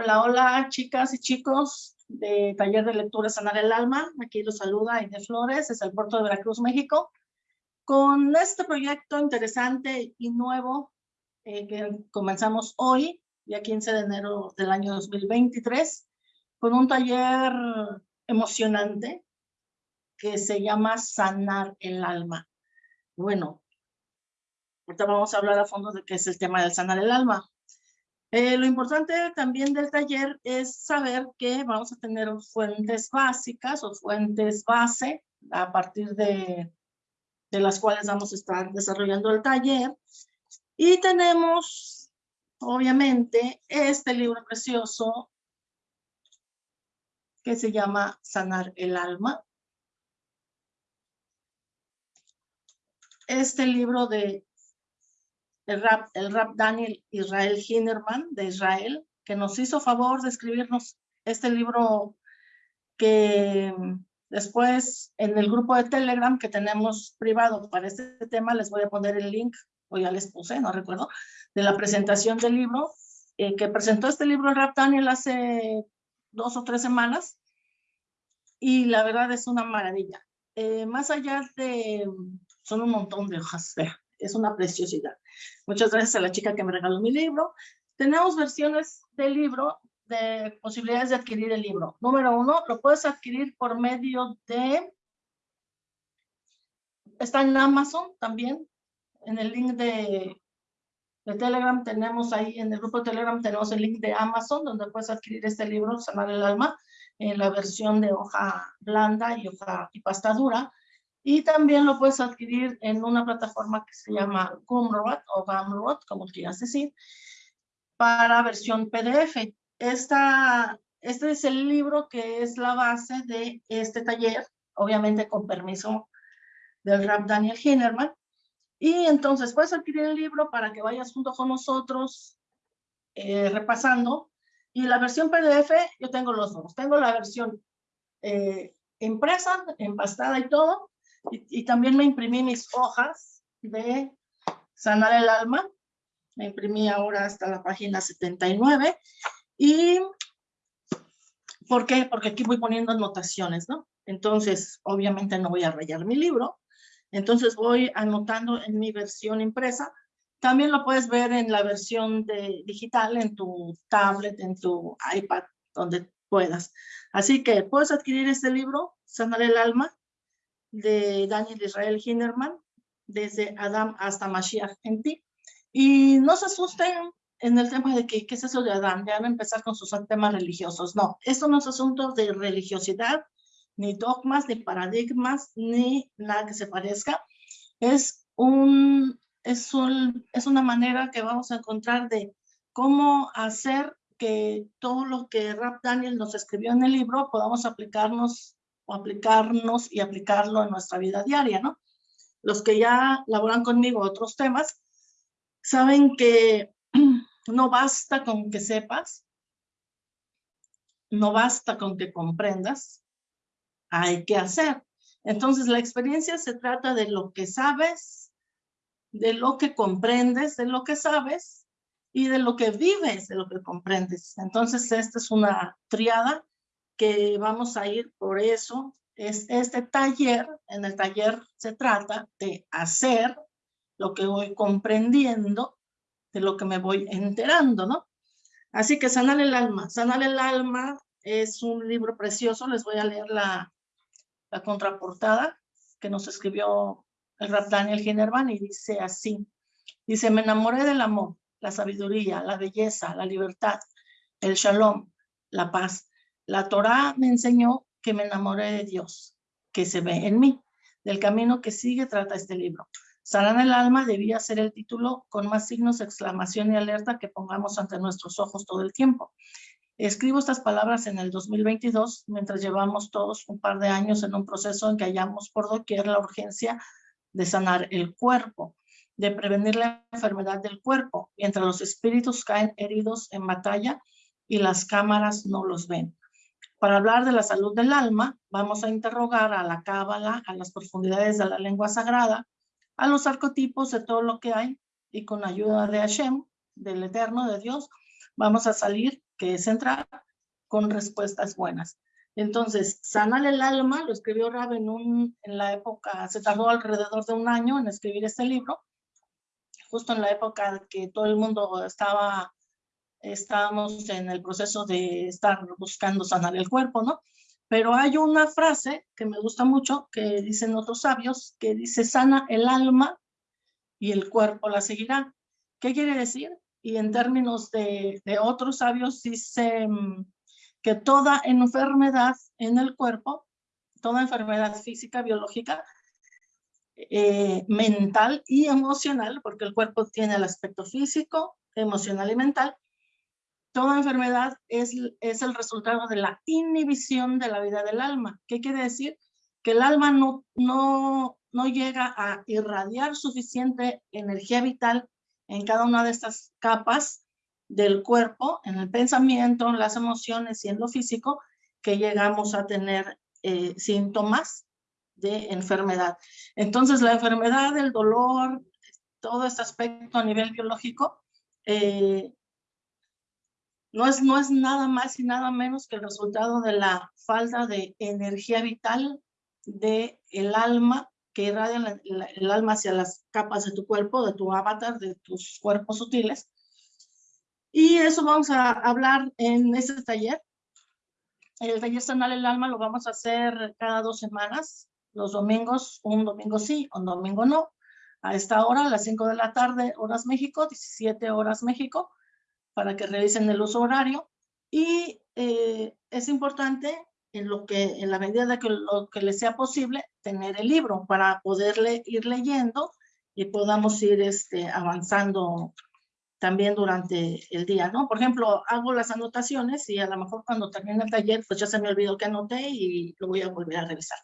Hola, hola, chicas y chicos de Taller de Lectura Sanar el Alma. Aquí los saluda Inés Flores, es el puerto de Veracruz, México, con este proyecto interesante y nuevo eh, que comenzamos hoy, día 15 de enero del año 2023, con un taller emocionante que se llama Sanar el Alma. Bueno, ahorita vamos a hablar a fondo de qué es el tema del sanar el alma. Eh, lo importante también del taller es saber que vamos a tener fuentes básicas o fuentes base a partir de, de las cuales vamos a estar desarrollando el taller. Y tenemos, obviamente, este libro precioso que se llama Sanar el Alma. Este libro de el rap, el Daniel Israel Hinderman de Israel, que nos hizo favor de escribirnos este libro que después en el grupo de Telegram que tenemos privado para este tema, les voy a poner el link, o ya les puse, no recuerdo, de la presentación del libro, eh, que presentó este libro el Rap Daniel hace dos o tres semanas, y la verdad es una maravilla. Eh, más allá de, son un montón de hojas, es una preciosidad. Muchas gracias a la chica que me regaló mi libro. Tenemos versiones del libro de posibilidades de adquirir el libro. Número uno, lo puedes adquirir por medio de... Está en Amazon también. En el link de, de Telegram tenemos ahí, en el grupo de Telegram tenemos el link de Amazon donde puedes adquirir este libro, Sanar el Alma, en la versión de hoja blanda y hoja y pasta dura. Y también lo puedes adquirir en una plataforma que se llama Gumroad o Gumroad, como quieras decir, para versión PDF. Esta, este es el libro que es la base de este taller, obviamente con permiso del rap Daniel Hinnerman. Y entonces puedes adquirir el libro para que vayas junto con nosotros eh, repasando. Y la versión PDF, yo tengo los dos. Tengo la versión eh, impresa, empastada y todo, y, también me imprimí mis hojas de sanar el alma. Me imprimí ahora hasta la página 79. ¿Y por qué? Porque aquí voy poniendo anotaciones, ¿no? Entonces, obviamente no voy a rayar mi libro. Entonces voy anotando en mi versión impresa. También lo puedes ver en la versión de, digital, en tu tablet, en tu iPad, donde puedas. Así que puedes adquirir este libro, Sanar el Alma, de Daniel Israel Hinderman, desde Adam hasta Mashiach en ti. Y no se asusten en el tema de que, qué es eso de Adam, ya van empezar con sus temas religiosos. No, esto no es asunto de religiosidad, ni dogmas, ni paradigmas, ni nada que se parezca. Es, un, es, un, es una manera que vamos a encontrar de cómo hacer que todo lo que Rap Daniel nos escribió en el libro podamos aplicarnos aplicarnos y aplicarlo en nuestra vida diaria, ¿no? Los que ya laboran conmigo otros temas, saben que no basta con que sepas, no basta con que comprendas, hay que hacer. Entonces la experiencia se trata de lo que sabes, de lo que comprendes, de lo que sabes y de lo que vives, de lo que comprendes. Entonces esta es una triada que vamos a ir por eso. Es este taller, en el taller se trata de hacer lo que voy comprendiendo, de lo que me voy enterando, ¿no? Así que Sanar el Alma. Sanar el Alma es un libro precioso. Les voy a leer la, la contraportada que nos escribió el rap Daniel Ginervan y dice así. Dice, me enamoré del amor, la sabiduría, la belleza, la libertad, el shalom, la paz. La Torá me enseñó que me enamoré de Dios, que se ve en mí. Del camino que sigue trata este libro. Sanar el alma debía ser el título con más signos exclamación y alerta que pongamos ante nuestros ojos todo el tiempo. Escribo estas palabras en el 2022, mientras llevamos todos un par de años en un proceso en que hallamos por doquier la urgencia de sanar el cuerpo, de prevenir la enfermedad del cuerpo, mientras los espíritus caen heridos en batalla y las cámaras no los ven. Para hablar de la salud del alma, vamos a interrogar a la cábala, a las profundidades de la lengua sagrada, a los arcotipos de todo lo que hay, y con ayuda de Hashem, del Eterno, de Dios, vamos a salir que es entrar con respuestas buenas. Entonces, sanar el alma, lo escribió Rab en, en la época, se tardó alrededor de un año en escribir este libro, justo en la época que todo el mundo estaba, estábamos en el proceso de estar buscando sanar el cuerpo, ¿no? Pero hay una frase que me gusta mucho, que dicen otros sabios, que dice, sana el alma y el cuerpo la seguirá. ¿Qué quiere decir? Y en términos de, otros sabios dice que toda enfermedad en el cuerpo, toda enfermedad física, biológica, eh, mental y emocional, porque el cuerpo tiene el aspecto físico, emocional y mental, toda enfermedad es, es el resultado de la inhibición de la vida del alma. ¿Qué quiere decir? Que el alma no, no, no llega a irradiar suficiente energía vital en cada una de estas capas del cuerpo, en el pensamiento, en las emociones y en lo físico, que llegamos a tener eh, síntomas de enfermedad. Entonces, la enfermedad, el dolor, todo este aspecto a nivel biológico, eh, no, es, no es nada más y nada menos que el resultado de la falta de energía vital del el alma que irradia el alma hacia las capas de tu cuerpo, de tu avatar, de tus cuerpos sutiles, y eso vamos a hablar en este taller. El taller Sanar el Alma lo vamos a hacer cada dos semanas, los domingos, un domingo sí, un domingo no. A esta hora, a las 5 de la tarde, horas México, 17 horas México, para que revisen el uso horario. Y eh, es importante, en, lo que, en la medida de que lo que les sea posible, tener el libro para poderle ir leyendo y podamos ir este, avanzando también durante el día, ¿no? Por ejemplo, hago las anotaciones y a lo mejor cuando termine el taller, pues ya se me olvidó que anoté y lo voy a volver a revisar.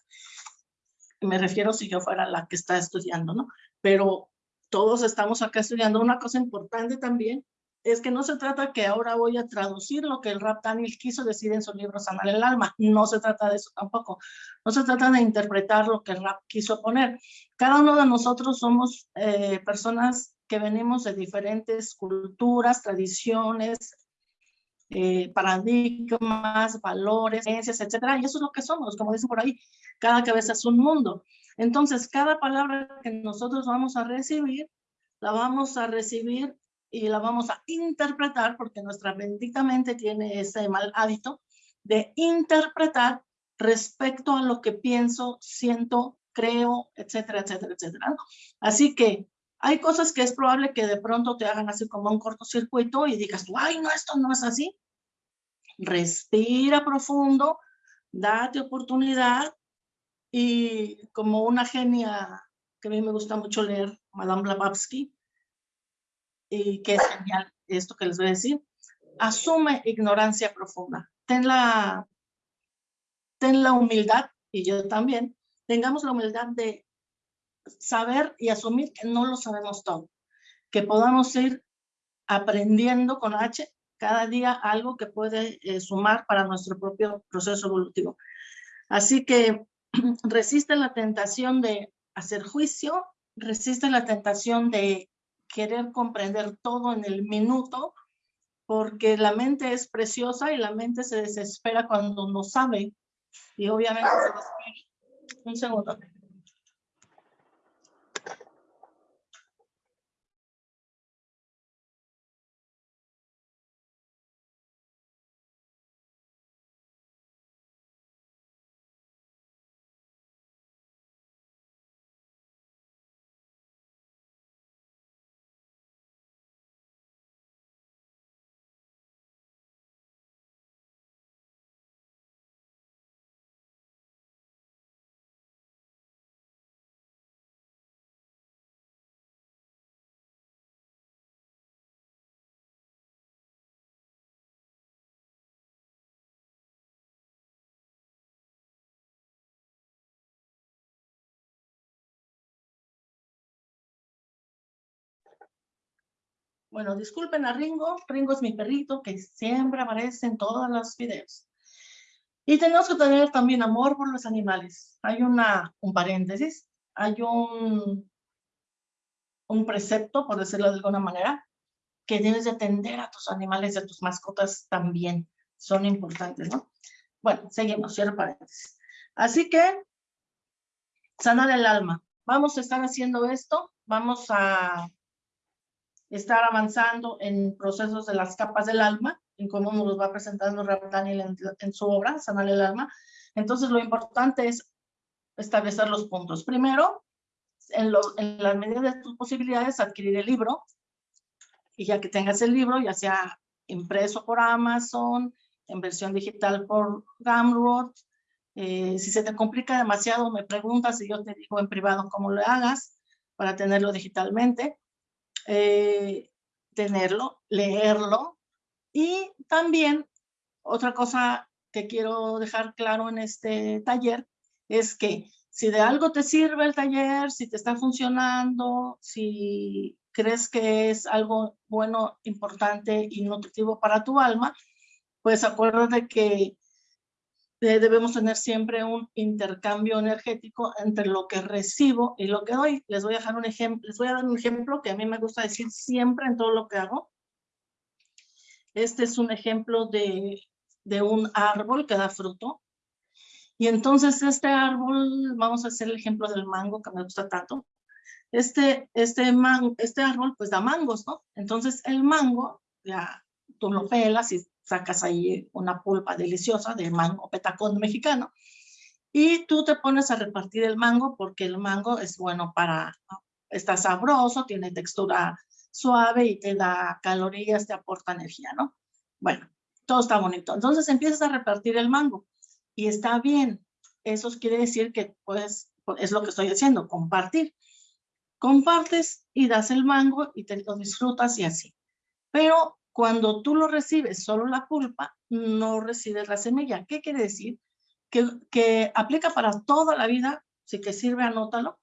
Me refiero si yo fuera la que está estudiando, ¿no? Pero todos estamos acá estudiando. Una cosa importante también es que no se trata que ahora voy a traducir lo que el Rap Daniel quiso decir en su libro Sanar el Alma. No se trata de eso tampoco. No se trata de interpretar lo que el Rap quiso poner. Cada uno de nosotros somos eh, personas que venimos de diferentes culturas, tradiciones, eh, paradigmas, valores, creencias, etcétera, y eso es lo que somos, como dicen por ahí, cada cabeza es un mundo. Entonces, cada palabra que nosotros vamos a recibir, la vamos a recibir y la vamos a interpretar, porque nuestra bendita mente tiene ese mal hábito de interpretar respecto a lo que pienso, siento, creo, etcétera, etcétera, etcétera. Así que hay cosas que es probable que de pronto te hagan así como un cortocircuito y digas, ay, no, esto no es así. Respira profundo, date oportunidad y como una genia que a mí me gusta mucho leer, Madame Blavatsky, y que genial esto que les voy a decir, asume ignorancia profunda. Ten la, ten la humildad, y yo también, tengamos la humildad de saber y asumir que no lo sabemos todo, que podamos ir aprendiendo con H cada día algo que puede eh, sumar para nuestro propio proceso evolutivo. Así que resiste la tentación de hacer juicio, resiste la tentación de querer comprender todo en el minuto, porque la mente es preciosa y la mente se desespera cuando no sabe. Y obviamente se desespera. Un segundo. Bueno, disculpen a Ringo. Ringo es mi perrito que siempre aparece en todos los videos. Y tenemos que tener también amor por los animales. Hay una, un paréntesis, hay un, un precepto, por decirlo de alguna manera, que debes de atender a tus animales y a tus mascotas también. Son importantes, ¿no? Bueno, seguimos, cierro paréntesis. Así que, sanar el alma. Vamos a estar haciendo esto, vamos a estar avanzando en procesos de las capas del alma, en cómo nos los va presentando Rap Daniel en, en su obra, Sanar el alma. Entonces, lo importante es establecer los puntos. Primero, en, lo, en la medida de tus posibilidades, adquirir el libro, y ya que tengas el libro, ya sea impreso por Amazon, en versión digital por Gumroad, eh, si se te complica demasiado, me preguntas y yo te digo en privado cómo lo hagas para tenerlo digitalmente, eh, tenerlo, leerlo. Y también otra cosa que quiero dejar claro en este taller es que si de algo te sirve el taller, si te está funcionando, si crees que es algo bueno, importante y nutritivo para tu alma, pues acuérdate que eh, debemos tener siempre un intercambio energético entre lo que recibo y lo que doy. Les voy a dejar un ejemplo, les voy a dar un ejemplo que a mí me gusta decir siempre en todo lo que hago. Este es un ejemplo de, de un árbol que da fruto. Y entonces este árbol, vamos a hacer el ejemplo del mango que me gusta tanto. Este, este, man, este árbol pues da mangos, ¿no? Entonces el mango, ya tú lo pelas y sacas ahí una pulpa deliciosa de mango petacón mexicano y tú te pones a repartir el mango porque el mango es bueno para, está sabroso, tiene textura suave y te da calorías, te aporta energía, ¿no? Bueno, todo está bonito. Entonces empiezas a repartir el mango y está bien. Eso quiere decir que pues es lo que estoy haciendo, compartir. Compartes y das el mango y te lo disfrutas y así. Pero cuando tú lo recibes solo la pulpa, no recibes la semilla. ¿Qué quiere decir? Que, que aplica para toda la vida, si te sirve, anótalo.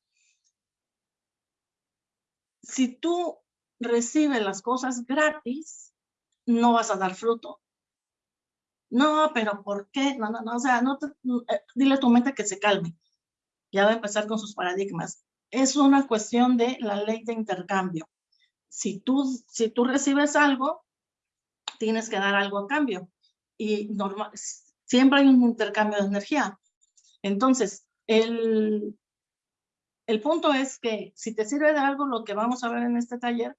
Si tú recibes las cosas gratis, no vas a dar fruto. No, pero ¿por qué? No, no, no, o sea, no eh, dile a tu mente que se calme. Ya va a empezar con sus paradigmas. Es una cuestión de la ley de intercambio. Si tú, si tú recibes algo, tienes que dar algo a cambio. Y normal, siempre hay un intercambio de energía. Entonces, el, el punto es que si te sirve de algo lo que vamos a ver en este taller,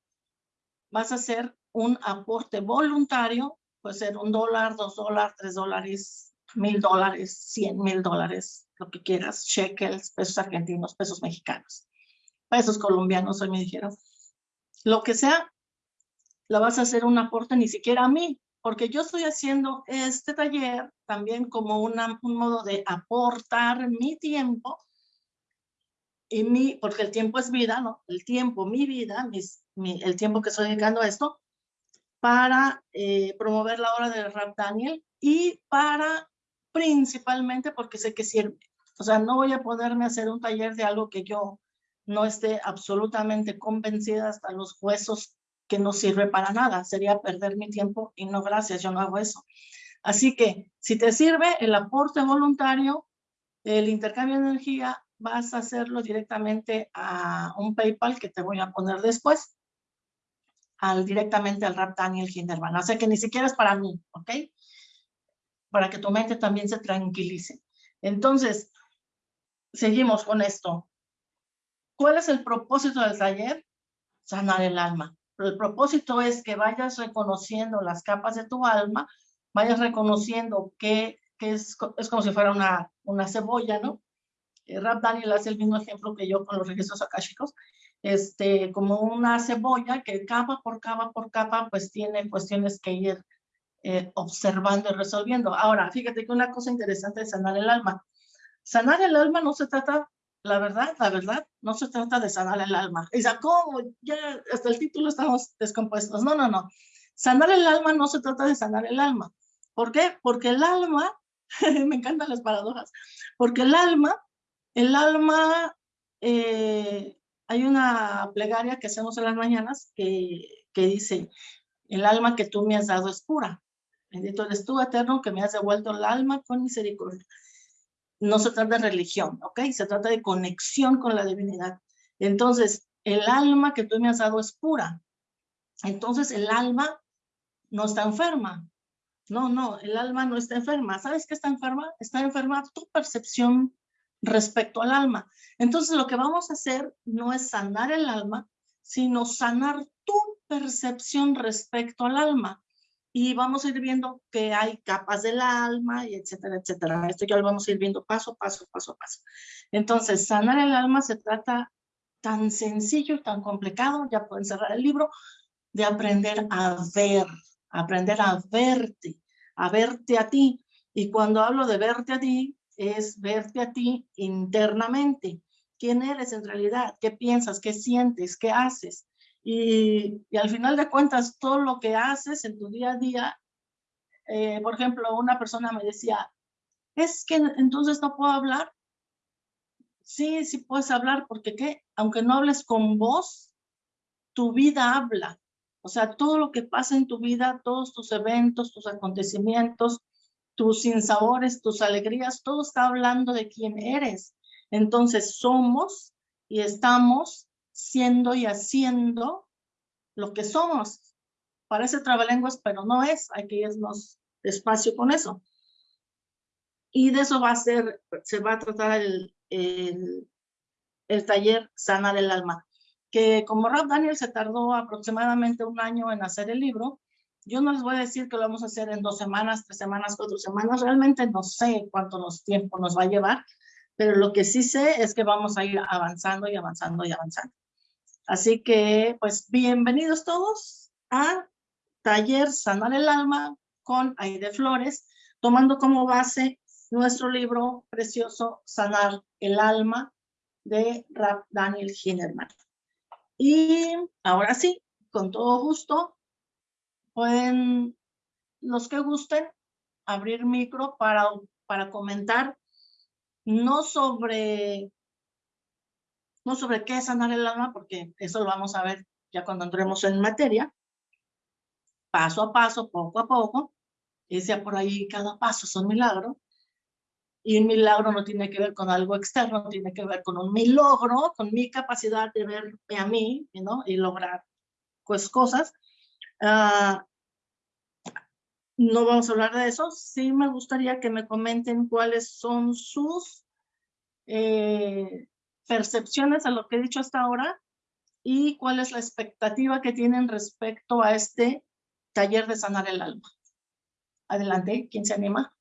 vas a hacer un aporte voluntario, puede ser un dólar, dos dólares, tres dólares, mil dólares, cien mil dólares, lo que quieras, shekels, pesos argentinos, pesos mexicanos, pesos colombianos, hoy me dijeron. Lo que sea, la vas a hacer un aporte ni siquiera a mí, porque yo estoy haciendo este taller también como una, un modo de aportar mi tiempo, y mi, porque el tiempo es vida, ¿no? El tiempo, mi vida, mis, el tiempo que estoy dedicando a esto, para eh, promover la obra de Rap Daniel y para principalmente porque sé que sirve. O sea, no voy a poderme hacer un taller de algo que yo no esté absolutamente convencida hasta los huesos que no sirve para nada. Sería perder mi tiempo y no, gracias, yo no hago eso. Así que si te sirve el aporte voluntario, el intercambio de energía, vas a hacerlo directamente a un PayPal que te voy a poner después, al, directamente al Rap Daniel Hinderman. O sea que ni siquiera es para mí, ¿ok? Para que tu mente también se tranquilice. Entonces, seguimos con esto. ¿Cuál es el propósito del taller? Sanar el alma el propósito es que vayas reconociendo las capas de tu alma, vayas reconociendo que, que es, es, como si fuera una, una cebolla, ¿no? Eh, Rap Daniel hace el mismo ejemplo que yo con los registros akáshicos, este, como una cebolla que capa por capa por capa, pues tiene cuestiones que ir eh, observando y resolviendo. Ahora, fíjate que una cosa interesante es sanar el alma. Sanar el alma no se trata la verdad, la verdad, no se trata de sanar el alma. Y ¿cómo? Ya hasta el título estamos descompuestos. No, no, no. Sanar el alma no se trata de sanar el alma. ¿Por qué? Porque el alma, me encantan las paradojas, porque el alma, el alma, eh, hay una plegaria que hacemos en las mañanas que, que dice, el alma que tú me has dado es pura. Bendito eres tú, eterno, que me has devuelto el alma con misericordia no se trata de religión, ¿ok? Se trata de conexión con la divinidad. Entonces, el alma que tú me has dado es pura. entonces el alma no está enferma. No, no, el alma no está enferma. ¿Sabes qué está enferma? Está enferma tu percepción respecto al alma. Entonces lo que vamos a hacer no es sanar el alma, sino sanar tu percepción respecto al alma. Y vamos a ir viendo que hay capas del alma y etcétera, etcétera. Esto ya lo vamos a ir viendo paso, paso, paso, paso. Entonces, sanar el alma se trata tan sencillo, tan complicado, ya pueden cerrar el libro, de aprender a ver, aprender a verte, a verte a ti. Y cuando hablo de verte a ti, es verte a ti internamente. ¿Quién eres en realidad? ¿Qué piensas? ¿Qué sientes? ¿Qué haces? Y, al final de cuentas, todo lo que haces en tu día a día, eh, por ejemplo, una persona me decía, es que entonces no puedo hablar. Sí, sí puedes hablar porque ¿qué? Aunque no hables con voz, tu vida habla. O sea, todo lo que pasa en tu vida, todos tus eventos, tus acontecimientos, tus sinsabores, tus alegrías, todo está hablando de quién eres. Entonces somos y estamos siendo y haciendo lo que somos. Parece trabalenguas, pero no es. Hay que irnos despacio con eso. Y de eso va a ser, se va a tratar el, el, taller Sana del Alma que como Rap Daniel se tardó aproximadamente un año en hacer el libro, yo no les voy a decir que lo vamos a hacer en dos semanas, tres semanas, cuatro semanas, realmente no sé cuánto nos, tiempo nos va a llevar, pero lo que sí sé es que vamos a ir avanzando y avanzando y avanzando. Así que, pues, bienvenidos todos a Taller Sanar el Alma con Aide Flores, tomando como base nuestro libro precioso Sanar el Alma de Rap Daniel Hinnerman. Y ahora sí, con todo gusto, pueden, los que gusten, abrir micro para, para comentar, no sobre, no sobre qué es sanar el alma, porque eso lo vamos a ver ya cuando entremos en materia, paso a paso, poco a poco, sea por ahí cada paso es un milagro, y un milagro no tiene que ver con algo externo, tiene que ver con un mi logro, con mi capacidad de verme a mí, ¿no? Y lograr, pues, cosas. Ah, no vamos a hablar de eso. Sí me gustaría que me comenten cuáles son sus eh, percepciones a lo que he dicho hasta ahora y cuál es la expectativa que tienen respecto a este taller de sanar el alma. Adelante, ¿quién se anima?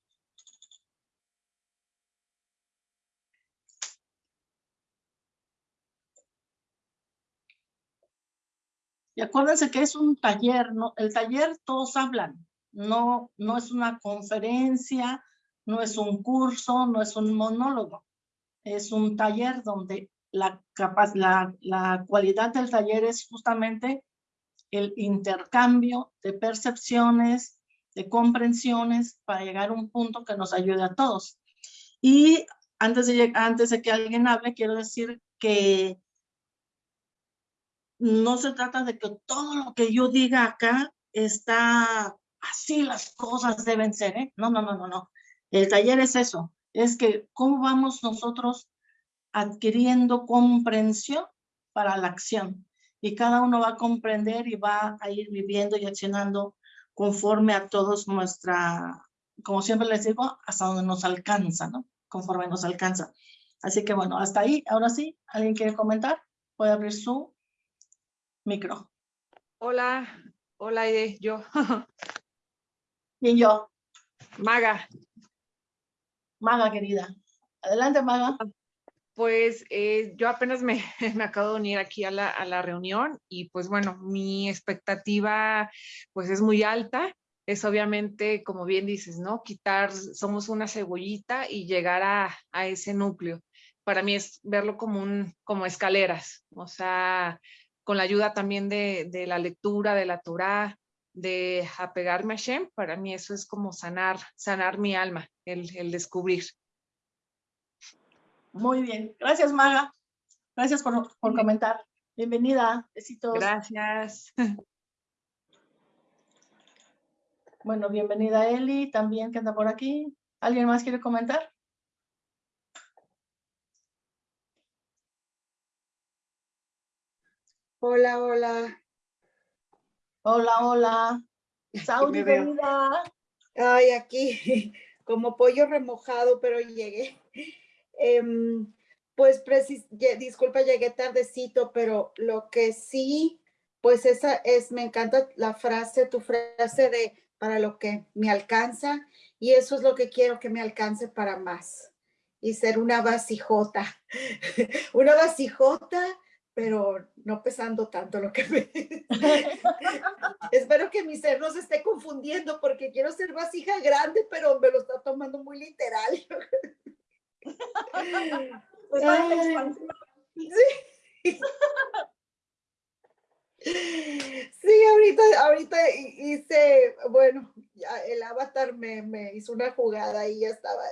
Y acuérdense que es un taller, el taller todos hablan, no, no es una conferencia, no es un curso, no es un monólogo. Es un taller donde la, la, la cualidad del taller es justamente el intercambio de percepciones, de comprensiones para llegar a un punto que nos ayude a todos. Y antes de, antes de que alguien hable, quiero decir que no se trata de que todo lo que yo diga acá está así las cosas deben ser, ¿eh? No, no, no, no, no. El taller es eso, es que cómo vamos nosotros adquiriendo comprensión para la acción. Y cada uno va a comprender y va a ir viviendo y accionando conforme a todos nuestra, como siempre les digo, hasta donde nos alcanza, ¿no? Conforme nos alcanza. Así que bueno, hasta ahí. Ahora sí, ¿alguien quiere comentar? Puede abrir su Micro. Hola, hola Aide, yo. y yo. Maga. Maga, querida. Adelante, Maga. Pues eh, yo apenas me, me, acabo de unir aquí a la, a la, reunión y pues bueno, mi expectativa pues es muy alta. Es obviamente, como bien dices, ¿no? Quitar, somos una cebollita y llegar a, a ese núcleo. Para mí es verlo como, un, como escaleras, o sea, con la ayuda también de, de la lectura, de la Torah, de apegarme a Shem, para mí eso es como sanar, sanar mi alma, el, el descubrir. Muy bien, gracias Maga, gracias por, por comentar. Bienvenida, besitos. Gracias. Bueno, bienvenida Eli, también que anda por aquí. ¿Alguien más quiere comentar? Hola, hola. Hola, hola. Saudi, bienvenida. Ay, aquí, como pollo remojado, pero llegué. Em, pues, disculpa, llegué tardecito, pero lo que sí, pues esa es, me encanta la frase, tu frase de para lo que me alcanza, y eso es lo que quiero que me alcance para más, y ser una vasijota, una vasijota pero no pesando tanto lo que me... Espero que mi ser no se esté confundiendo porque quiero ser vasija grande, pero me lo está tomando muy literal. Pues sí. Sí, ahorita, ahorita hice, bueno, el avatar me, me hizo una jugada y ya estaba,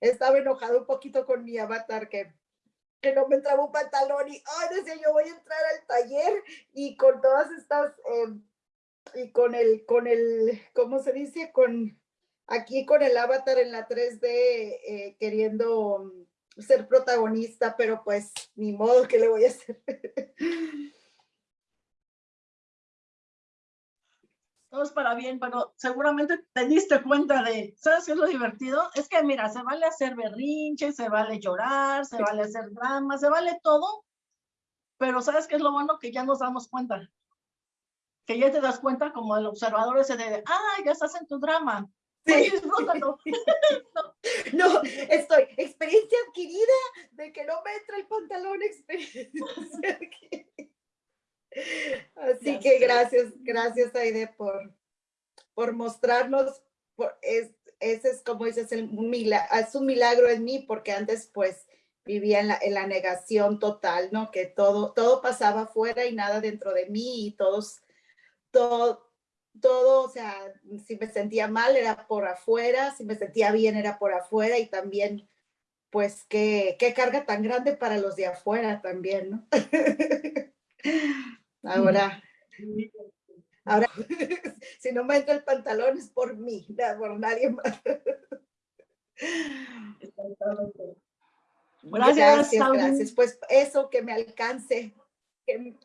estaba enojado un poquito con mi avatar que que no me entraba un pantalón y, ay, decía yo voy a entrar al taller y con todas estas, em, y con el, con el, ¿cómo se dice? Con, aquí con el avatar en la 3D eh, queriendo ser protagonista, pero pues ni modo que le voy a hacer. todo es para bien, pero seguramente te diste cuenta de, ¿sabes qué es lo divertido? Es que mira, se vale hacer berrinche, se vale llorar, se vale hacer drama, se vale todo, pero ¿sabes qué es lo bueno? Que ya nos damos cuenta. Que ya te das cuenta como el observador ese de, ah, ya estás en tu drama. Sí. no. no, estoy, experiencia adquirida de que no me entra el pantalón, experiencia adquirida. Así que gracias, gracias Aide por, por mostrarnos, por, es, ese es como dices, el, es un milagro en mí porque antes pues vivía en la, en la, negación total, ¿no? Que todo, todo pasaba afuera y nada dentro de mí y todos, todo, todo, o sea, si me sentía mal era por afuera, si me sentía bien era por afuera y también, pues, qué, qué carga tan grande para los de afuera también, ¿no? Ahora, ahora, si no me entra el pantalón es por mí, por nadie más. Gracias, gracias, gracias. Pues eso que me alcance, que,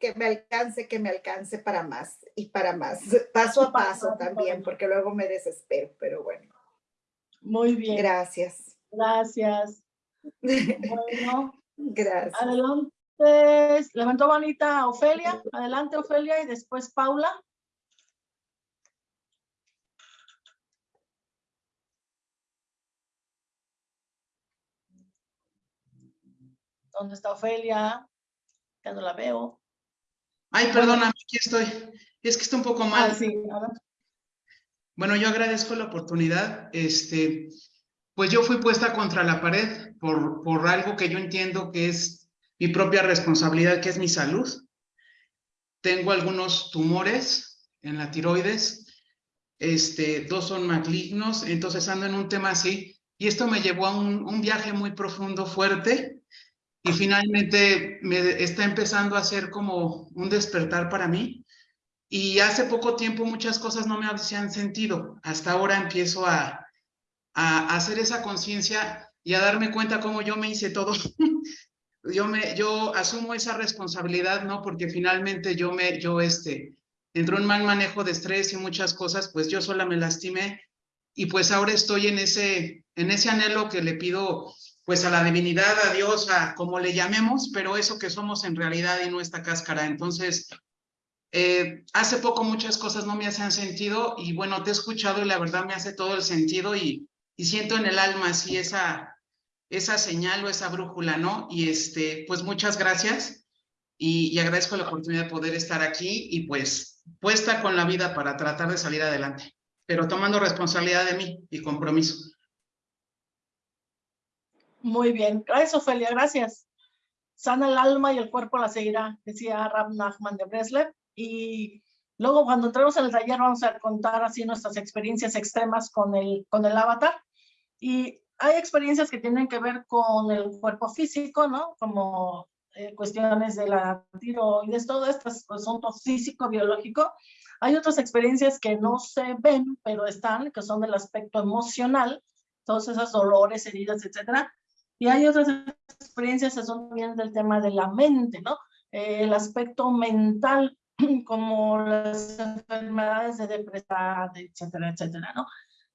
que, me alcance, que me alcance para más y para más, paso a paso también, porque luego me desespero, pero bueno. Muy bien. Gracias. Gracias. Bueno, gracias. Adelante. Entonces, levantó bonita Ofelia. Adelante, Ofelia, y después Paula. ¿Dónde está Ofelia? Ya no la veo. Ay, perdóname, aquí estoy. Es que está un poco mal. Ah, sí, bueno, yo agradezco la oportunidad. Este, pues yo fui puesta contra la pared por, por algo que yo entiendo que es mi propia responsabilidad, que es mi salud. Tengo algunos tumores en la tiroides, este, dos son malignos, entonces ando en un tema así, y esto me llevó a un, viaje muy profundo, fuerte, y finalmente me está empezando a ser como un despertar para mí. Y hace poco tiempo muchas cosas no me hacían sentido. Hasta ahora empiezo a, a hacer esa conciencia y a darme cuenta cómo yo me hice todo yo, me, yo asumo esa responsabilidad, ¿no? Porque finalmente yo me, yo este, entró un mal manejo de estrés y muchas cosas, pues yo sola me lastimé y pues ahora estoy en ese, en ese anhelo que le pido pues a la divinidad, a Dios, a como le llamemos, pero eso que somos en realidad y no esta cáscara. Entonces, eh, hace poco muchas cosas no me hacían sentido y bueno, te he escuchado y la verdad me hace todo el sentido y, y siento en el alma así esa, esa señal o esa brújula, ¿no? Y este, pues muchas gracias y, agradezco la oportunidad de poder estar aquí y pues puesta con la vida para tratar de salir adelante, pero tomando responsabilidad de mí y compromiso. Muy bien, gracias Ofelia, gracias. Sana el alma y el cuerpo la seguirá, decía Rab Nachman de Breslev. Y luego cuando entremos en el taller vamos a contar así nuestras experiencias extremas con el, con el avatar. Y hay experiencias que tienen que ver con el cuerpo físico, ¿no? Como eh, cuestiones de la tiroides, todo esto es asunto físico, biológico. Hay otras experiencias que no se ven, pero están, que son del aspecto emocional, todos esos dolores, heridas, etcétera. Y hay otras experiencias que son también del tema de la mente, ¿no? Eh, el aspecto mental como las enfermedades de depresión, etcétera, etcétera, ¿no?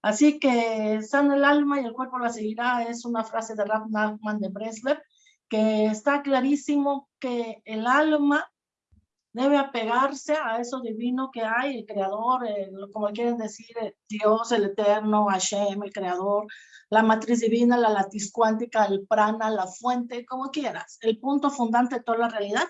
Así que sana el alma y el cuerpo la seguirá, es una frase de Rav Nachman de Bresler, que está clarísimo que el alma debe apegarse a eso divino que hay, el creador, como quieren decir, Dios, el eterno, Hashem, el creador, la matriz divina, la latiz cuántica, el prana, la fuente, como quieras, el punto fundante de toda la realidad.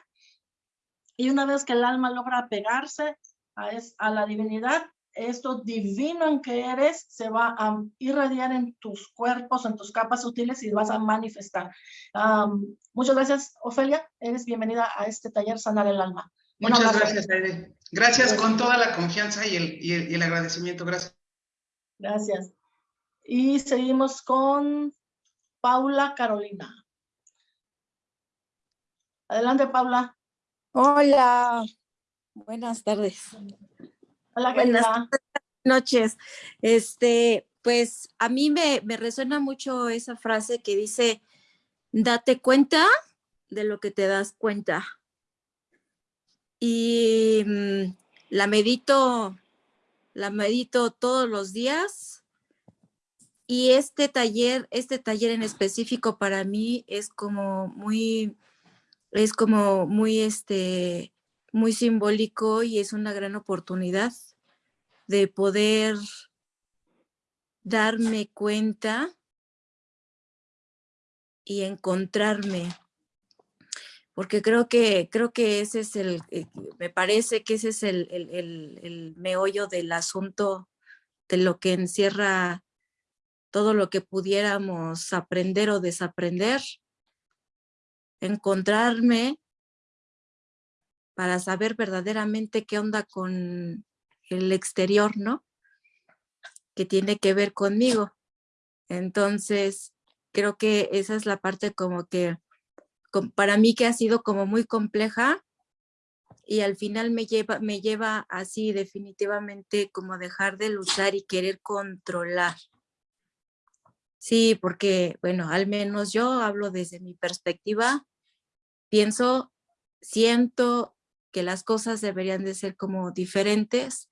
Y una vez que el alma logra apegarse a, a la divinidad, esto divino en que eres se va a irradiar en tus cuerpos, en tus capas sutiles y vas a manifestar. muchas gracias, Ofelia. Eres bienvenida a este taller Sanar el Alma. Muchas gracias, Aide. Gracias con toda la confianza y el, y el, agradecimiento. Gracias. Gracias. Y seguimos con Paula Carolina. Adelante, Paula. Hola. Buenas tardes. Hola, Buenas noches. Este, pues a mí me, me resuena mucho esa frase que dice, date cuenta de lo que te das cuenta y mm, la medito, la medito todos los días. Y este taller, este taller en específico para mí es como muy, es como muy, este, muy simbólico y es una gran oportunidad de poder darme cuenta y encontrarme. Porque creo que, creo que ese es el, eh, me parece que ese es el, el, meollo del asunto de lo que encierra todo lo que pudiéramos aprender o desaprender, encontrarme para saber verdaderamente qué onda con el exterior, ¿no? Que tiene que ver conmigo. Entonces, creo que esa es la parte como que para mí que ha sido como muy compleja y al final me lleva, me lleva así definitivamente como dejar de luchar y querer controlar. Sí, porque, bueno, al menos yo hablo desde mi perspectiva, pienso, siento que las cosas deberían de ser como diferentes,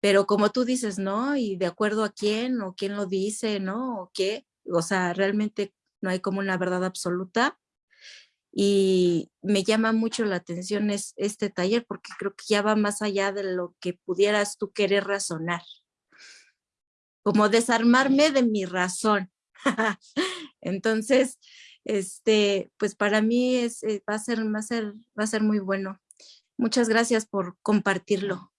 pero como tú dices, ¿no? Y de acuerdo a quién o quién lo dice, ¿no? O qué, o sea, realmente no hay como una verdad absoluta y me llama mucho la atención es, este taller porque creo que ya va más allá de lo que pudieras tú querer razonar. Como desarmarme de mi razón. Entonces, este, pues para mí es, eh, va, a ser, va, a ser, va a ser muy bueno. Muchas gracias por compartirlo.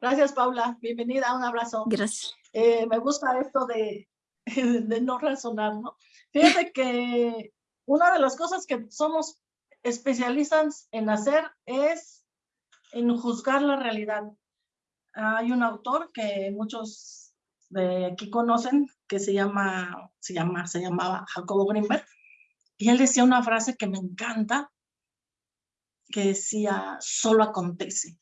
Gracias, Paula. Bienvenida, un abrazo. Gracias. Eh, me gusta esto de, de no razonar, ¿no? Fíjate que una de las cosas que somos especialistas en hacer es en juzgar la realidad. Hay un autor que muchos de aquí conocen que se llama, se llama, se llamaba Jacobo Greenberg y él decía una frase que me encanta que decía, solo acontece.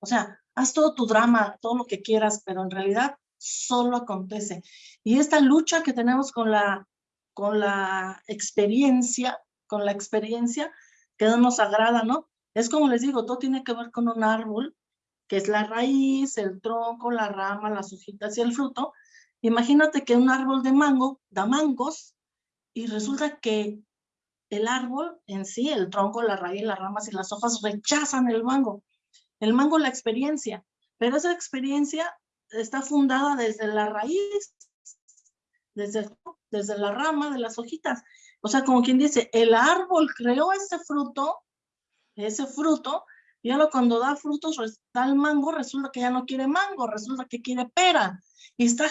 O sea, haz todo tu drama, todo lo que quieras, pero en realidad solo acontece. Y esta lucha que tenemos con la con la experiencia, con la experiencia que no nos agrada, ¿no? Es como les digo, todo tiene que ver con un árbol, que es la raíz, el tronco, la rama, las hojitas y el fruto. Imagínate que un árbol de mango da mangos y resulta que el árbol en sí, el tronco, la raíz, las ramas y las hojas rechazan el mango. El mango la experiencia, pero esa experiencia está fundada desde la raíz, desde, desde la rama de las hojitas. O sea, como quien dice, el árbol creó ese fruto, ese fruto, y ahora cuando da frutos, da el mango, resulta que ya no quiere mango, resulta que quiere pera. Y está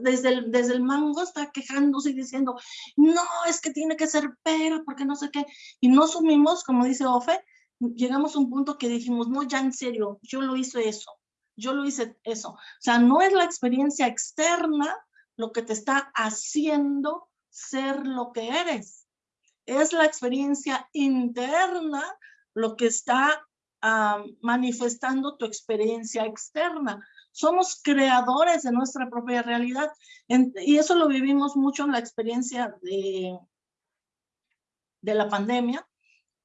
desde el, desde el mango está quejándose y diciendo, no, es que tiene que ser pera, porque no sé qué. Y no sumimos, como dice Ofe, llegamos a un punto que dijimos, no, ya en serio, yo lo hice eso, yo lo hice eso. O sea, no es la experiencia externa lo que te está haciendo ser lo que eres. Es la experiencia interna lo que está manifestando tu experiencia externa. Somos creadores de nuestra propia realidad y eso lo vivimos mucho en la experiencia de, la pandemia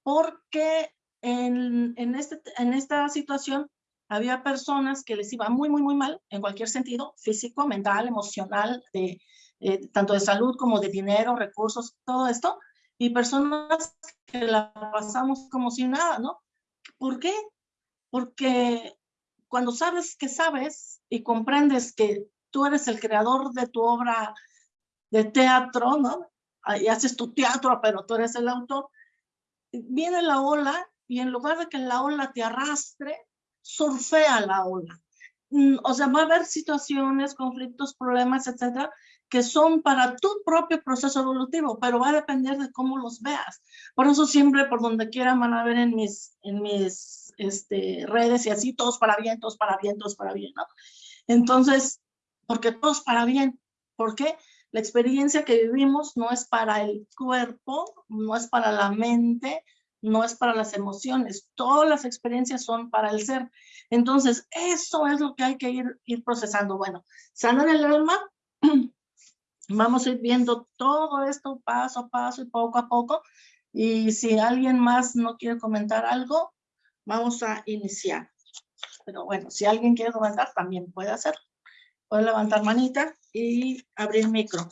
porque este, en esta situación había personas que les iba muy, muy, muy mal en cualquier sentido, físico, mental, emocional, eh, tanto de salud como de dinero, recursos, todo esto, y personas que la pasamos como si nada, ¿no? ¿Por qué? Porque cuando sabes que sabes y comprendes que tú eres el creador de tu obra de teatro, ¿no? Y haces tu teatro, pero tú eres el autor, viene la ola y en lugar de que la ola te arrastre, surfea la ola. Mm, o sea, va a haber situaciones, conflictos, problemas, etcétera, que son para tu propio proceso evolutivo, pero va a depender de cómo los veas. Por eso siempre, por donde quieran, van a ver en mis, en mis este, redes y así, todos para bien, todos para bien, todos para bien, ¿no? Entonces, porque todos para bien. ¿Por qué? La experiencia que vivimos no es para el cuerpo, no es para la mente, no es para las emociones. Todas las experiencias son para el ser. Entonces, eso es lo que hay que ir, ir procesando. Bueno, sanar el alma. Vamos a ir viendo todo esto paso a paso y poco a poco. Y si alguien más no quiere comentar algo, vamos a iniciar. Pero bueno, si alguien quiere comentar, también puede hacerlo. Puede levantar manita y abrir micro.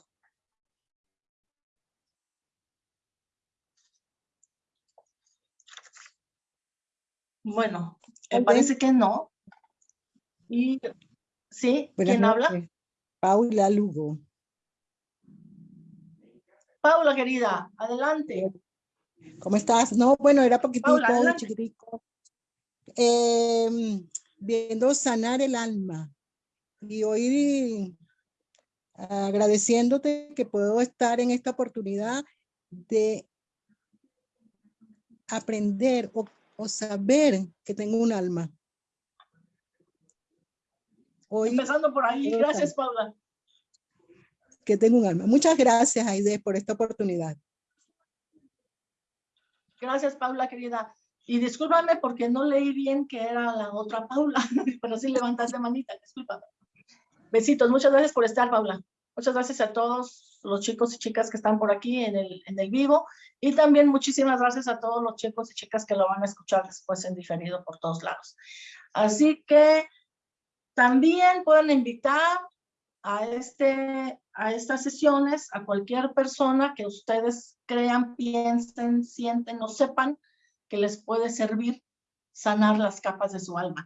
Bueno, me parece que no. Y sí, ¿quién habla? Paula Lugo. Paula, querida, adelante. ¿Cómo estás? No, bueno, era poquitico, chiquitico. Em, viendo sanar el alma y hoy agradeciéndote que puedo estar en esta oportunidad de aprender o o saber que tengo un alma. Hoy, Empezando por ahí. Gracias, Paula. Que tengo un alma. Muchas gracias, Aide, por esta oportunidad. Gracias, Paula, querida. Y discúlpame porque no leí bien que era la otra Paula, pero sí levantaste manita, discúlpame. Besitos, muchas gracias por estar, Paula. Muchas gracias a todos los chicos y chicas que están por aquí en el, en el vivo y también muchísimas gracias a todos los chicos y chicas que lo van a escuchar después en diferido por todos lados. Así que también pueden invitar a, este, a estas sesiones a cualquier persona que ustedes crean, piensen, sienten o sepan que les puede servir sanar las capas de su alma.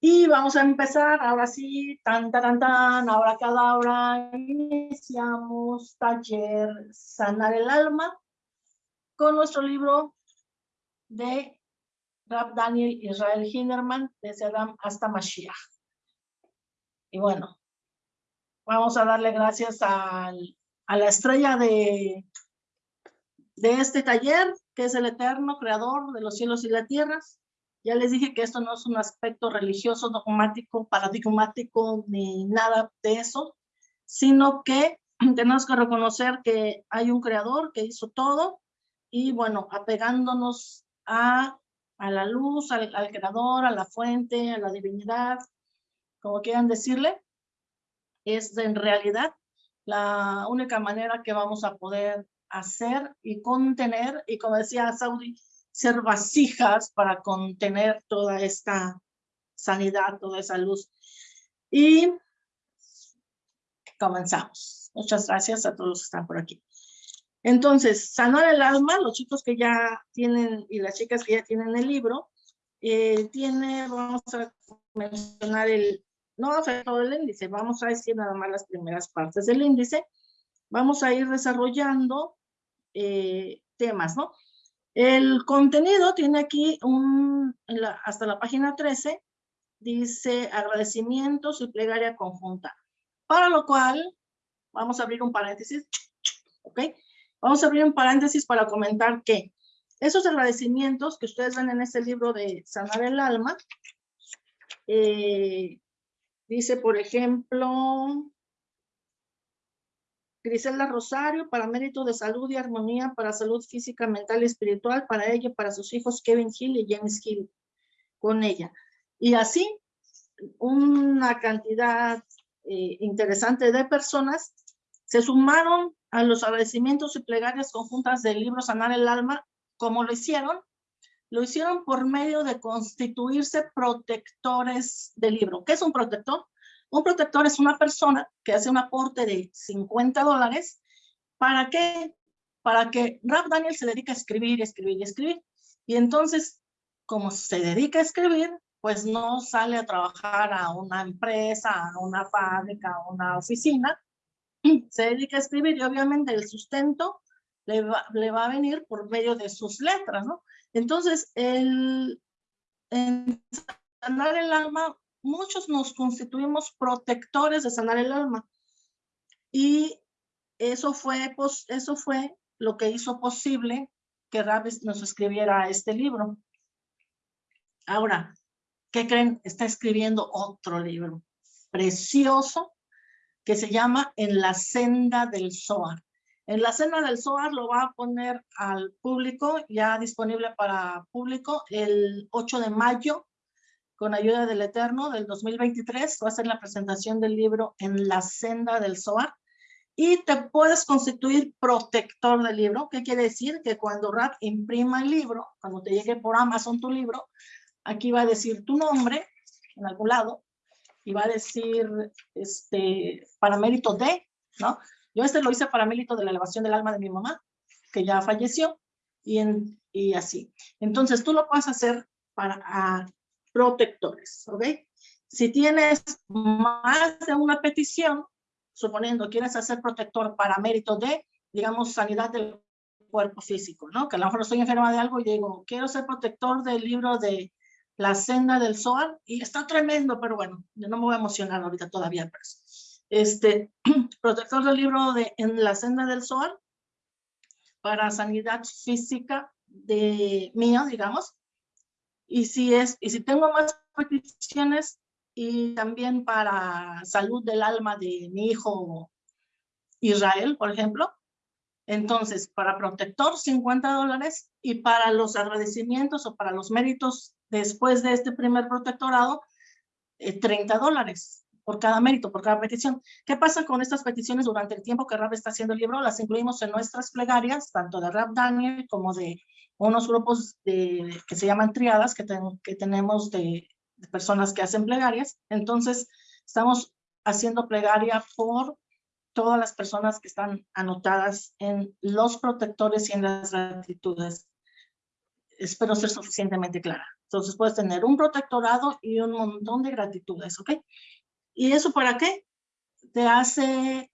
Y vamos a empezar, ahora sí, tan, tan, tan, ahora cada hora iniciamos taller Sanar el Alma con nuestro libro de Rab Daniel Israel Hinderman, desde Adam hasta Mashiach. Y bueno, vamos a darle gracias al, a la estrella de, de este taller, que es el eterno creador de los cielos y las tierras, ya les dije que esto no es un aspecto religioso, dogmático, paradigmático, ni nada de eso, sino que tenemos que reconocer que hay un creador que hizo todo y bueno, apegándonos a, a la luz, al, al creador, a la fuente, a la divinidad, como quieran decirle, es en realidad la única manera que vamos a poder hacer y contener, y como decía Saudi, ser vasijas para contener toda esta sanidad, toda esa luz. Y comenzamos. Muchas gracias a todos los que están por aquí. Entonces, sanar el alma, los chicos que ya tienen y las chicas que ya tienen el libro, eh, tiene, vamos a mencionar el, no vamos a todo el índice, vamos a decir nada más las primeras partes del índice. Vamos a ir desarrollando eh, temas, ¿no? El contenido tiene aquí un, hasta la página 13, dice agradecimientos y plegaria conjunta. Para lo cual, vamos a abrir un paréntesis, ¿ok? Vamos a abrir un paréntesis para comentar que esos agradecimientos que ustedes ven en este libro de Sanar el Alma, eh, dice, por ejemplo, Griselda Rosario, para mérito de salud y armonía, para salud física, mental y espiritual, para ella para sus hijos Kevin Hill y James Hill, con ella. Y así, una cantidad eh, interesante de personas se sumaron a los agradecimientos y plegarias conjuntas del libro Sanar el Alma, como lo hicieron, lo hicieron por medio de constituirse protectores del libro. ¿Qué es un protector? Un protector es una persona que hace un aporte de 50 dólares. ¿Para qué? Para que Rap Daniel se dedique a escribir, escribir y escribir. Y entonces, como se dedica a escribir, pues no sale a trabajar a una empresa, a una fábrica, a una oficina. Se dedica a escribir y obviamente el sustento le va, le va a venir por medio de sus letras, ¿no? Entonces, el, en sanar el alma, muchos nos constituimos protectores de sanar el alma. Y eso fue, eso fue lo que hizo posible que Rabis nos escribiera este libro. Ahora, ¿qué creen? Está escribiendo otro libro precioso que se llama En la senda del Zohar. En la cena del SOAR lo va a poner al público, ya disponible para público, el 8 de mayo, con ayuda del Eterno, del 2023. Va a ser la presentación del libro En la senda del SOAR. Y te puedes constituir protector del libro. ¿Qué quiere decir? Que cuando RAP imprima el libro, cuando te llegue por Amazon tu libro, aquí va a decir tu nombre, en algún lado, y va a decir, este, para mérito de, ¿no? Yo este lo hice para mérito de la elevación del alma de mi mamá, que ya falleció, y, en, y así. Entonces, tú lo puedes hacer para protectores, ¿ok? Si tienes más de una petición, suponiendo quieres hacer protector para mérito de, digamos, sanidad del cuerpo físico, ¿no? Que a lo mejor estoy enferma de algo y digo, quiero ser protector del libro de La senda del sol, y está tremendo, pero bueno, yo no me voy a emocionar ahorita todavía, pero este, protector del libro de En la senda del sol, para sanidad física de mía, digamos. Y si, es, y si tengo más peticiones, y también para salud del alma de mi hijo Israel, por ejemplo. Entonces, para protector, 50 dólares, y para los agradecimientos o para los méritos después de este primer protectorado, 30 eh, dólares por cada mérito, por cada petición. ¿Qué pasa con estas peticiones durante el tiempo que Rab está haciendo el libro? Las incluimos en nuestras plegarias, tanto de Rab Daniel como de unos grupos de, que se llaman triadas que, que tenemos de, de personas que hacen plegarias. Entonces, estamos haciendo plegaria por todas las personas que están anotadas en los protectores y en las gratitudes. Espero ser suficientemente clara. Entonces puedes tener un protectorado y un montón de gratitudes, ¿ok? ¿Y eso para qué? Te hace,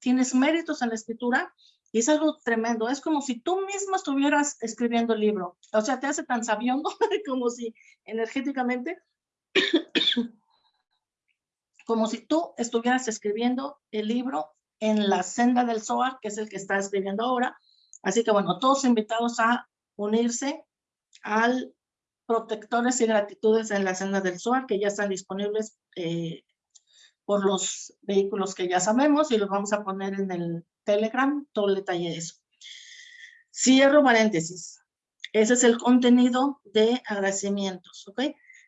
tienes méritos en la escritura y es algo tremendo. Es como si tú mismo estuvieras escribiendo el libro. O sea, te hace tan sabiondo como si energéticamente, como si tú estuvieras escribiendo el libro en la senda del Zohar, que es el que está escribiendo ahora. Así que bueno, todos invitados a unirse al protectores y gratitudes en la senda del Zohar, que ya están disponibles eh, por los vehículos que ya sabemos y los vamos a poner en el Telegram, todo el detalle de eso. Cierro paréntesis. Ese es el contenido de agradecimientos, ¿ok?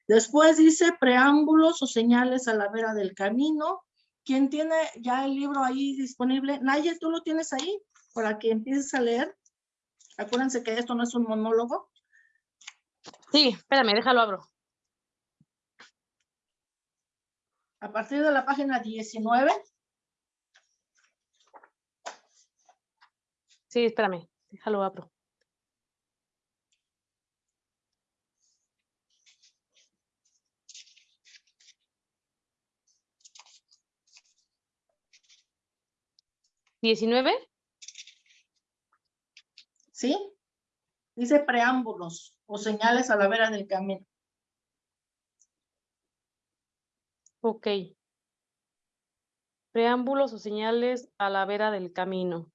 Después dice preámbulos o señales a la vera del camino. ¿Quién tiene ya el libro ahí disponible? Naye, ¿tú lo tienes ahí? Para que empieces a leer. Acuérdense que esto no es un monólogo. Sí, espérame, déjalo abro. a partir de la página 19. Sí, espérame, déjalo abro. ¿19? Sí. Dice preámbulos o señales a la vera del camino. Ok. Preámbulos o señales a la vera del camino.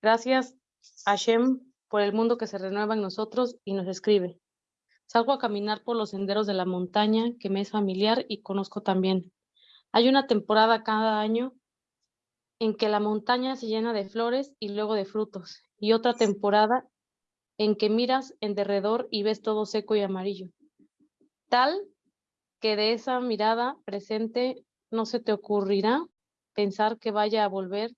Gracias, Hashem, por el mundo que se renueva en nosotros y nos escribe. Salgo a caminar por los senderos de la montaña que me es familiar y conozco también. Hay una temporada cada año en que la montaña se llena de flores y luego de frutos, y otra temporada en que miras en derredor y ves todo seco y amarillo. Tal que de esa mirada presente no se te ocurrirá pensar que vaya a volver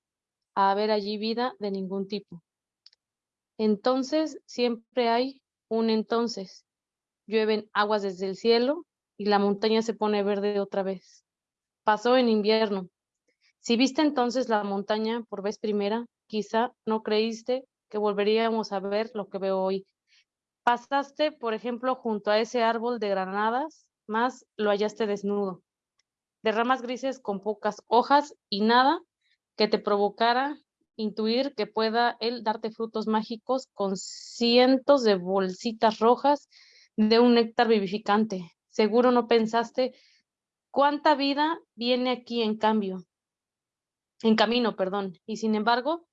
a haber allí vida de ningún tipo. Entonces siempre hay un entonces. Llueven aguas desde el cielo y la montaña se pone verde otra vez. Pasó en invierno. Si viste entonces la montaña por vez primera, quizá no creíste que volveríamos a ver lo que veo hoy. Pasaste, por ejemplo, junto a ese árbol de granadas, más lo hallaste desnudo, de ramas grises con pocas hojas y nada que te provocara intuir que pueda él darte frutos mágicos con cientos de bolsitas rojas de un néctar vivificante. Seguro no pensaste cuánta vida viene aquí en cambio, en camino, perdón. Y sin embargo,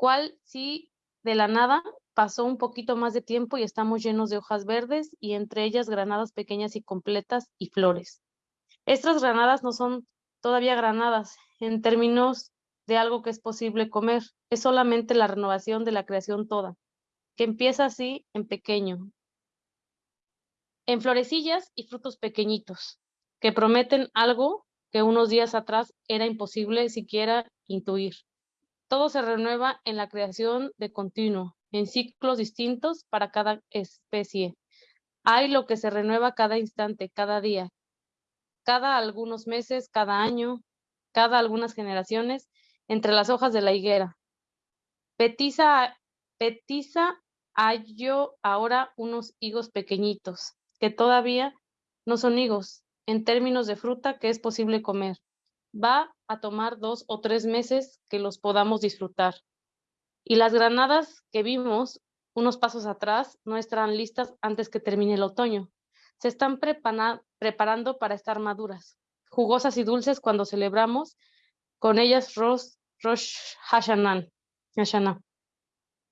cuál si de la nada pasó un poquito más de tiempo y estamos llenos de hojas verdes y entre ellas granadas pequeñas y completas y flores. Estas granadas no son todavía granadas en términos de algo que es posible comer. Es solamente la renovación de la creación toda, que empieza así en pequeño, en florecillas y frutos pequeñitos, que prometen algo que unos días atrás era imposible siquiera intuir. Todo se renueva en la creación de continuo, en ciclos distintos para cada especie. Hay lo que se renueva cada instante, cada día, cada algunos meses, cada año, cada algunas generaciones, entre las hojas de la higuera. Petiza, petiza hallo ahora unos higos pequeñitos, que todavía no son higos, en términos de fruta que es posible comer. Va a tomar dos o tres meses que los podamos disfrutar. Y las granadas que vimos unos pasos atrás no estarán listas antes que termine el otoño. Se están preparando para estar maduras, jugosas y dulces cuando celebramos con ellas Rosh Rosh Hashanah.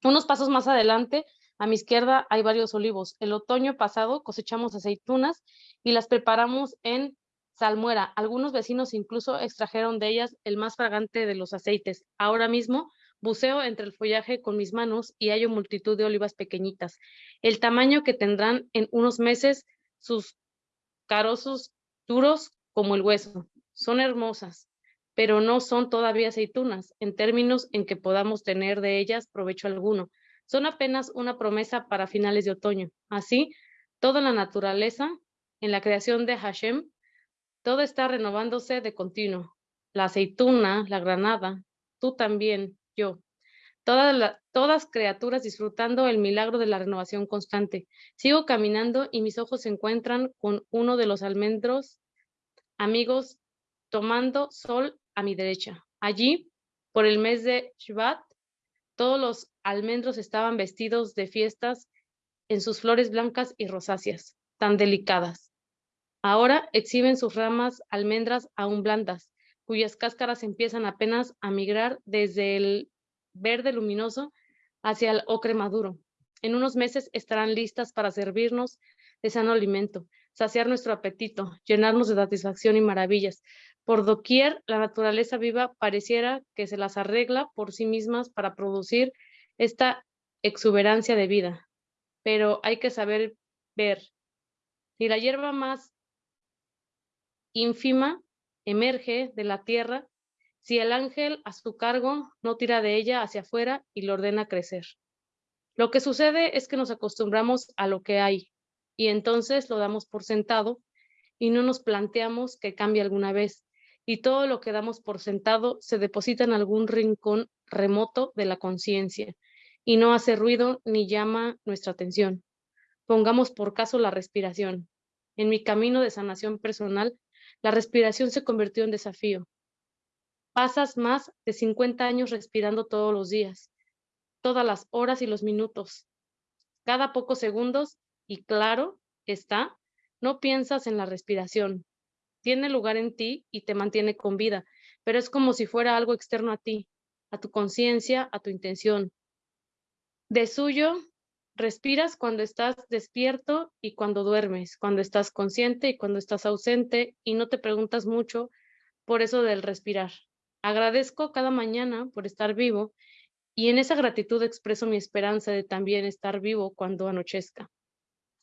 Unos pasos más adelante, a mi izquierda hay varios olivos. El otoño pasado cosechamos aceitunas y las preparamos en salmuera. Algunos vecinos incluso extrajeron de ellas el más fragante de los aceites. Ahora mismo buceo entre el follaje con mis manos y hallo multitud de olivas pequeñitas, el tamaño que tendrán en unos meses sus carozos duros como el hueso. Son hermosas, pero no son todavía aceitunas en términos en que podamos tener de ellas provecho alguno. Son apenas una promesa para finales de otoño. Así, toda la naturaleza, en la creación de Hashem, todo está renovándose de continuo. La aceituna, la granada, tú también, yo. Todas, todas criaturas disfrutando el milagro de la renovación constante. Sigo caminando y mis ojos se encuentran con uno de los almendros amigos tomando sol a mi derecha. Allí, por el mes de Shvat, todos los almendros estaban vestidos de fiestas en sus flores blancas y rosáceas, tan delicadas. Ahora exhiben sus ramas almendras aún blandas, cuyas cáscaras empiezan apenas a migrar desde el verde luminoso hacia el ocre maduro. En unos meses estarán listas para servirnos de sano alimento, saciar nuestro apetito, llenarnos de satisfacción y maravillas, por doquier, la naturaleza viva pareciera que se las arregla por sí mismas para producir esta exuberancia de vida. Pero hay que saber ver. Si la hierba más ínfima emerge de la tierra, si el ángel a su cargo no tira de ella hacia afuera y lo ordena crecer. Lo que sucede es que nos acostumbramos a lo que hay y entonces lo damos por sentado y no nos planteamos que cambie alguna vez y todo lo que damos por sentado se deposita en algún rincón remoto de la conciencia y no hace ruido ni llama nuestra atención. Pongamos por caso la respiración. En mi camino de sanación personal, la respiración se convirtió en desafío. Pasas más de 50 años respirando todos los días, todas las horas y los minutos. Cada pocos segundos, y claro está, no piensas en la respiración, tiene lugar en ti y te mantiene con vida, pero es como si fuera algo externo a ti, a tu conciencia, a tu intención. De suyo, respiras cuando estás despierto y cuando duermes, cuando estás consciente y cuando estás ausente y no te preguntas mucho por eso del respirar. Agradezco cada mañana por estar vivo y en esa gratitud expreso mi esperanza de también estar vivo cuando anochezca.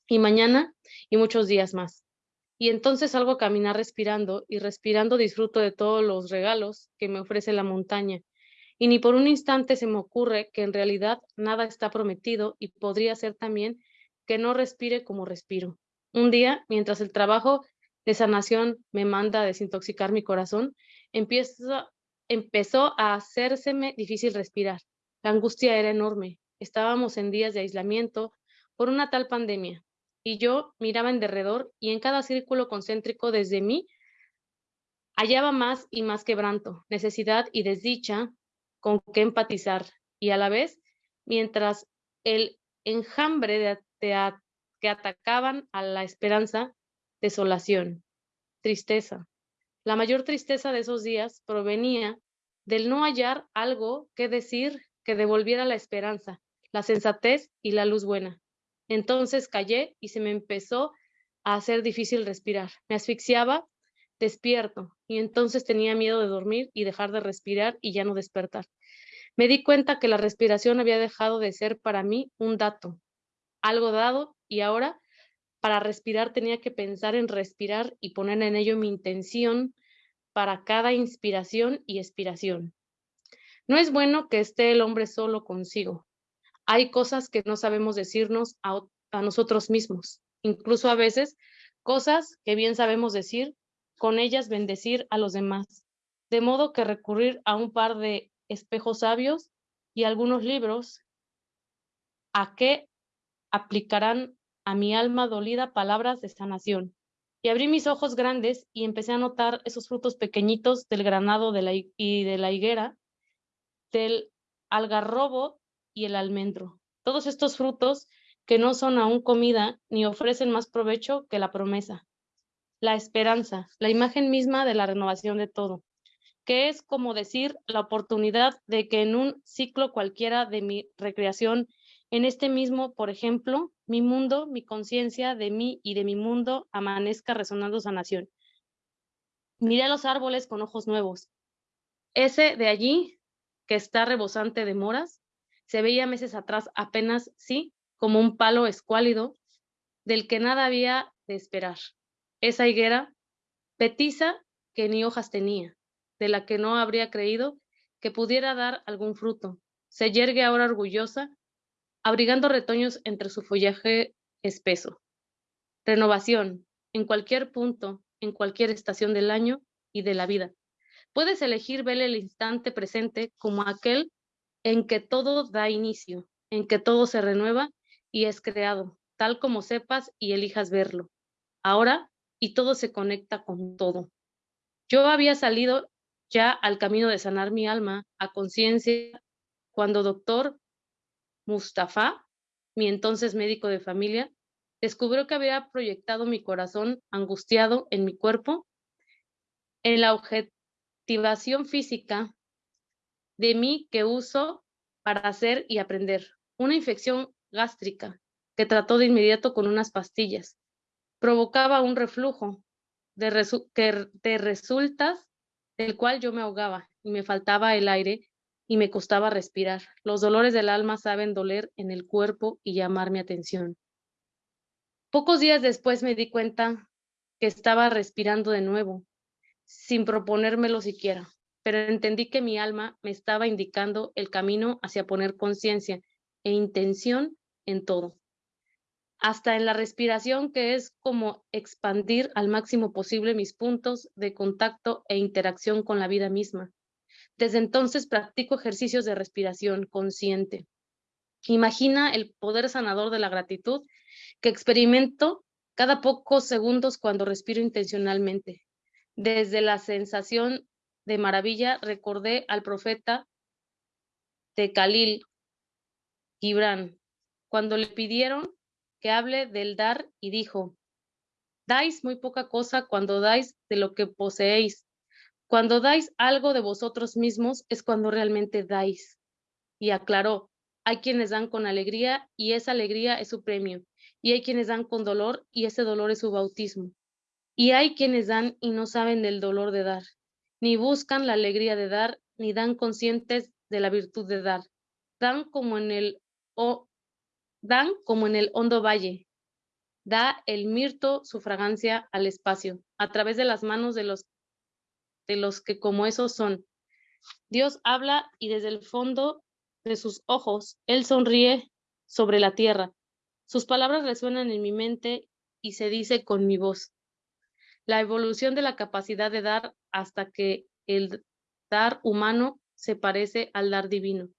Y mañana y muchos días más. Y entonces salgo a caminar respirando y respirando disfruto de todos los regalos que me ofrece la montaña. Y ni por un instante se me ocurre que en realidad nada está prometido y podría ser también que no respire como respiro. Un día, mientras el trabajo de sanación me manda a desintoxicar mi corazón, empiezo, empezó a hacérseme difícil respirar. La angustia era enorme. Estábamos en días de aislamiento por una tal pandemia, y yo miraba en derredor y en cada círculo concéntrico desde mí hallaba más y más quebranto, necesidad y desdicha con que empatizar, y a la vez, mientras el enjambre de, que atacaban a la esperanza, desolación, tristeza. La mayor tristeza de esos días provenía del no hallar algo que decir que devolviera la esperanza, la sensatez y la luz buena. Entonces callé y se me empezó a hacer difícil respirar. Me asfixiaba despierto y entonces tenía miedo de dormir y dejar de respirar y ya no despertar. Me di cuenta que la respiración había dejado de ser para mí un dato, algo dado y ahora para respirar tenía que pensar en respirar y poner en ello mi intención para cada inspiración y expiración. No es bueno que esté el hombre solo consigo. Hay cosas que no sabemos decirnos a, a nosotros mismos, incluso a veces cosas que bien sabemos decir, con ellas bendecir a los demás. De modo que recurrir a un par de espejos sabios y algunos libros a que aplicarán a mi alma dolida palabras de sanación. Y abrí mis ojos grandes y empecé a notar esos frutos pequeñitos del granado de la, y de la higuera, del algarrobo y el almendro. Todos estos frutos que no son aún comida ni ofrecen más provecho que la promesa. La esperanza, la imagen misma de la renovación de todo que es como decir la oportunidad de que en un ciclo cualquiera de mi recreación, en este mismo, por ejemplo, mi mundo, mi conciencia de mí y de mi mundo amanezca resonando sanación. Miré los árboles con ojos nuevos. Ese de allí, que está rebosante de moras, se veía meses atrás apenas, sí, como un palo escuálido, del que nada había de esperar. Esa higuera, petiza, que ni hojas tenía, de la que no habría creído que pudiera dar algún fruto. Se yergue ahora orgullosa, abrigando retoños entre su follaje espeso. Renovación, en cualquier punto, en cualquier estación del año y de la vida. Puedes elegir ver el instante presente como aquel en que todo da inicio, en que todo se renueva y es creado, tal como sepas y elijas verlo. Ahora, y todo se conecta con todo. Yo había salido ya al camino de sanar mi alma a conciencia cuando doctor Mustafa, mi entonces médico de familia, descubrió que había proyectado mi corazón angustiado en mi cuerpo en la objetivación física de mí que uso para hacer y aprender. Una infección gástrica que trató de inmediato con unas pastillas. Provocaba un reflujo de, que de resultas del cual yo me ahogaba y me faltaba el aire y me costaba respirar. Los dolores del alma saben doler en el cuerpo y llamar mi atención. Pocos días después me di cuenta que estaba respirando de nuevo, sin proponérmelo siquiera, pero entendí que mi alma me estaba indicando el camino hacia poner conciencia e intención en todo hasta en la respiración, que es como expandir al máximo posible mis puntos de contacto e interacción con la vida misma. Desde entonces practico ejercicios de respiración consciente. Imagina el poder sanador de la gratitud que experimento cada pocos segundos cuando respiro intencionalmente. Desde la sensación de maravilla recordé al profeta de Khalil Gibran cuando le pidieron que hable del dar y dijo, dais muy poca cosa cuando dais de lo que poseéis. Cuando dais algo de vosotros mismos es cuando realmente dais. Y aclaró, hay quienes dan con alegría y esa alegría es su premio. Y hay quienes dan con dolor y ese dolor es su bautismo. Y hay quienes dan y no saben del dolor de dar, ni buscan la alegría de dar, ni dan conscientes de la virtud de dar. Dan como en el o dan como en el hondo valle. Da el mirto su fragancia al espacio, a través de las manos de los, de los que como esos son. Dios habla y desde el fondo de sus ojos, Él sonríe sobre la tierra. Sus palabras resuenan en mi mente y se dice con mi voz. La evolución de la capacidad de dar hasta que el dar humano se parece al dar divino.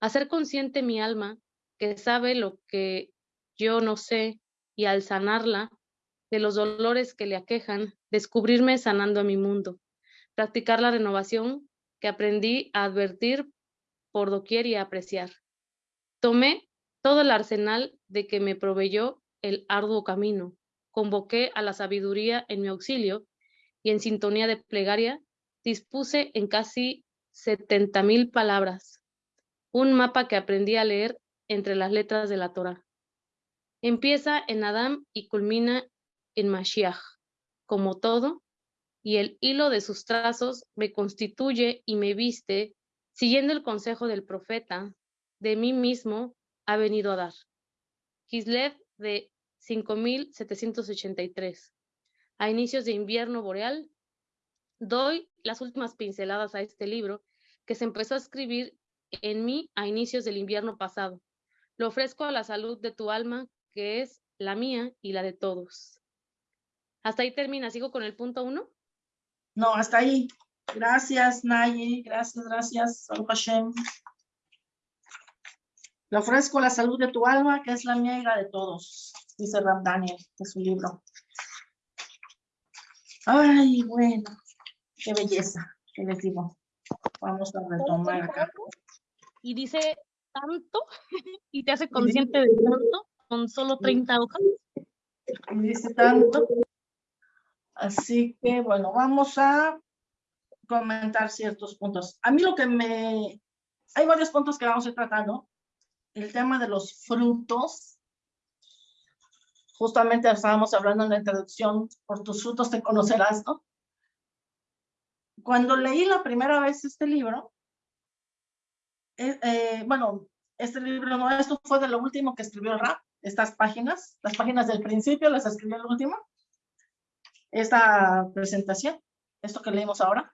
Hacer consciente mi alma que sabe lo que yo no sé y al sanarla de los dolores que le aquejan, descubrirme sanando a mi mundo, practicar la renovación que aprendí a advertir por doquier y apreciar. Tomé todo el arsenal de que me proveyó el arduo camino, convoqué a la sabiduría en mi auxilio y en sintonía de plegaria dispuse en casi setenta mil palabras. Un mapa que aprendí a leer entre las letras de la Torah. Empieza en Adam y culmina en Mashiach, como todo, y el hilo de sus trazos me constituye y me viste, siguiendo el consejo del profeta, de mí mismo ha venido a dar. Kislev de 5783. A inicios de invierno boreal, doy las últimas pinceladas a este libro que se empezó a escribir en mí a inicios del invierno pasado. Lo ofrezco a la salud de tu alma, que es la mía y la de todos. Hasta ahí termina. ¿Sigo con el punto uno? No, hasta ahí. Gracias, Nayi. Gracias, gracias. Hashem. Le ofrezco la salud de tu alma, que es la mía y la de todos, dice Ram Daniel de su libro. Ay, bueno, qué belleza, qué les digo. Vamos a retomar acá. Y dice tanto y te hace consciente de tanto con solo 30 hojas. Y dice tanto. Así que, bueno, vamos a comentar ciertos puntos. A mí lo que me... Hay varios puntos que vamos a ir tratando. El tema de los frutos. Justamente estábamos hablando en la introducción, por tus frutos te conocerás, ¿no? Cuando leí la primera vez este libro, eh, eh, bueno, este libro no, esto fue de lo último que escribió rap, estas páginas, las páginas del principio las escribió el último, esta presentación, esto que leímos ahora,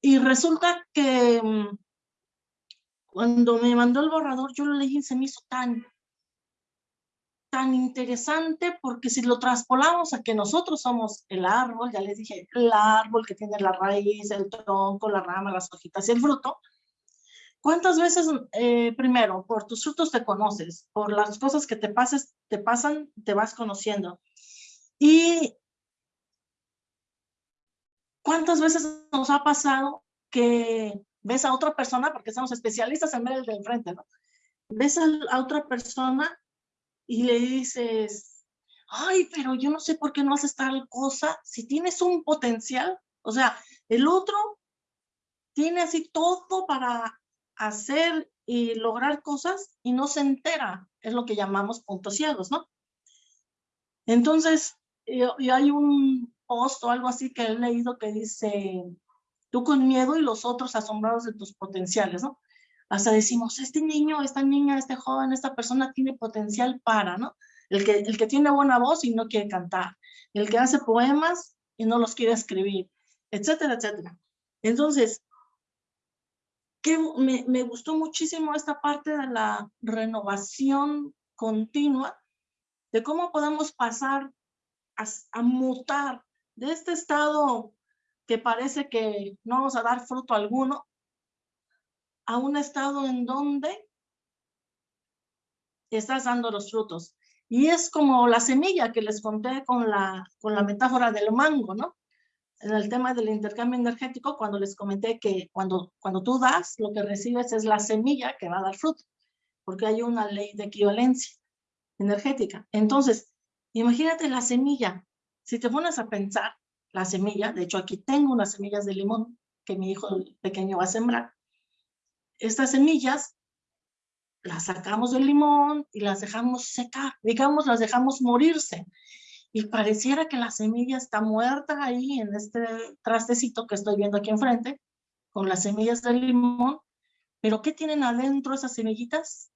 y resulta que mm, cuando me mandó el borrador, yo lo leí y se me hizo tan, tan interesante porque si lo traspolamos a que nosotros somos el árbol, ya les dije, el árbol que tiene la raíz, el tronco, la rama, las hojitas y el fruto, ¿Cuántas veces, eh, primero, por tus frutos te conoces, por las cosas que te, pases, te pasan, te vas conociendo? Y ¿cuántas veces nos ha pasado que ves a otra persona, porque somos especialistas en ver el del frente, ¿no? Ves a otra persona y le dices, ay, pero yo no sé por qué no haces tal cosa, si tienes un potencial, o sea, el otro tiene así todo para hacer y lograr cosas y no se entera, es lo que llamamos puntos ciegos, ¿no? Entonces, y hay un post o algo así que he leído que dice, tú con miedo y los otros asombrados de tus potenciales, ¿no? Hasta decimos, este niño, esta niña, este joven, esta persona tiene potencial para, ¿no? El que, el que tiene buena voz y no quiere cantar, el que hace poemas y no los quiere escribir, etcétera, etcétera. Entonces, que me, gustó muchísimo esta parte de la renovación continua, de cómo podemos pasar a, mutar de este estado que parece que no vamos a dar fruto alguno, a un estado en donde estás dando los frutos. Y es como la semilla que les conté con la, con la metáfora del mango, ¿no? En el tema del intercambio energético, cuando les comenté que cuando, cuando tú das, lo que recibes es la semilla que va a dar fruto, porque hay una ley de equivalencia energética. Entonces, imagínate la semilla. Si te pones a pensar, la semilla, de hecho aquí tengo unas semillas de limón que mi hijo pequeño va a sembrar. Estas semillas las sacamos del limón y las dejamos secar, digamos, las dejamos morirse y pareciera que la semilla está muerta ahí en este trastecito que estoy viendo aquí enfrente, con las semillas de limón, pero ¿qué tienen adentro esas semillitas?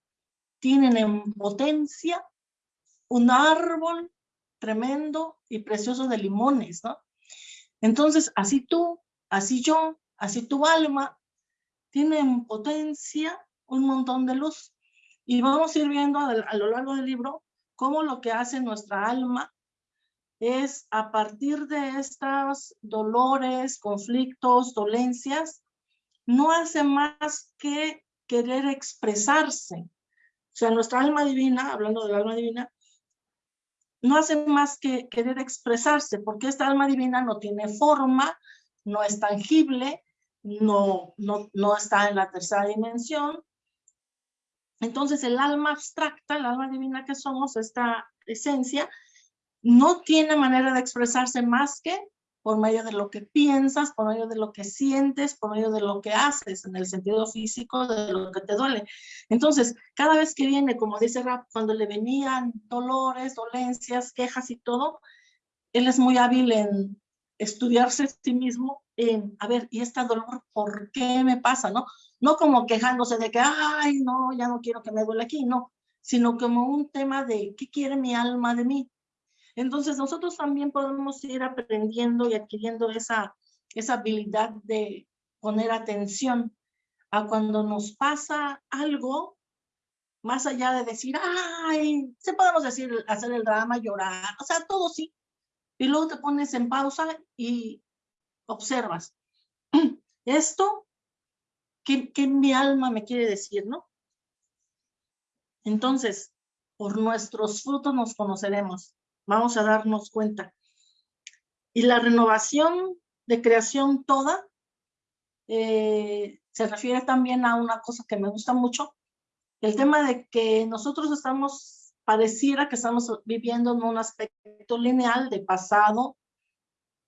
Tienen en potencia un árbol tremendo y precioso de limones, ¿no? Entonces, así tú, así yo, así tu alma, tienen potencia un montón de luz. Y vamos a ir viendo a lo largo del libro cómo lo que hace nuestra alma es a partir de estos dolores, conflictos, dolencias, no hace más que querer expresarse. O sea, nuestra alma divina, hablando del alma divina, no hace más que querer expresarse, porque esta alma divina no tiene forma, no es tangible, no, no, no está en la tercera dimensión. Entonces el alma abstracta, el alma divina que somos, esta esencia, no tiene manera de expresarse más que por medio de lo que piensas, por medio de lo que sientes, por medio de lo que haces en el sentido físico de lo que te duele. Entonces, cada vez que viene, como dice Rap, cuando le venían dolores, dolencias, quejas y todo, él es muy hábil en estudiarse a sí mismo, en, a ver, ¿y este dolor por qué me pasa? ¿No? No como quejándose de que, ay, no, ya no quiero que me duele aquí, no, sino como un tema de, ¿qué quiere mi alma de mí? Entonces nosotros también podemos ir aprendiendo y adquiriendo esa, esa habilidad de poner atención a cuando nos pasa algo, más allá de decir, ay, se podemos decir, hacer el drama, llorar, o sea, todo sí. Y luego te pones en pausa y observas. Esto, ¿qué, qué mi alma me quiere decir, no? Entonces, por nuestros frutos nos conoceremos vamos a darnos cuenta. Y la renovación de creación toda eh, se refiere también a una cosa que me gusta mucho, el tema de que nosotros estamos, pareciera que estamos viviendo en un aspecto lineal de pasado,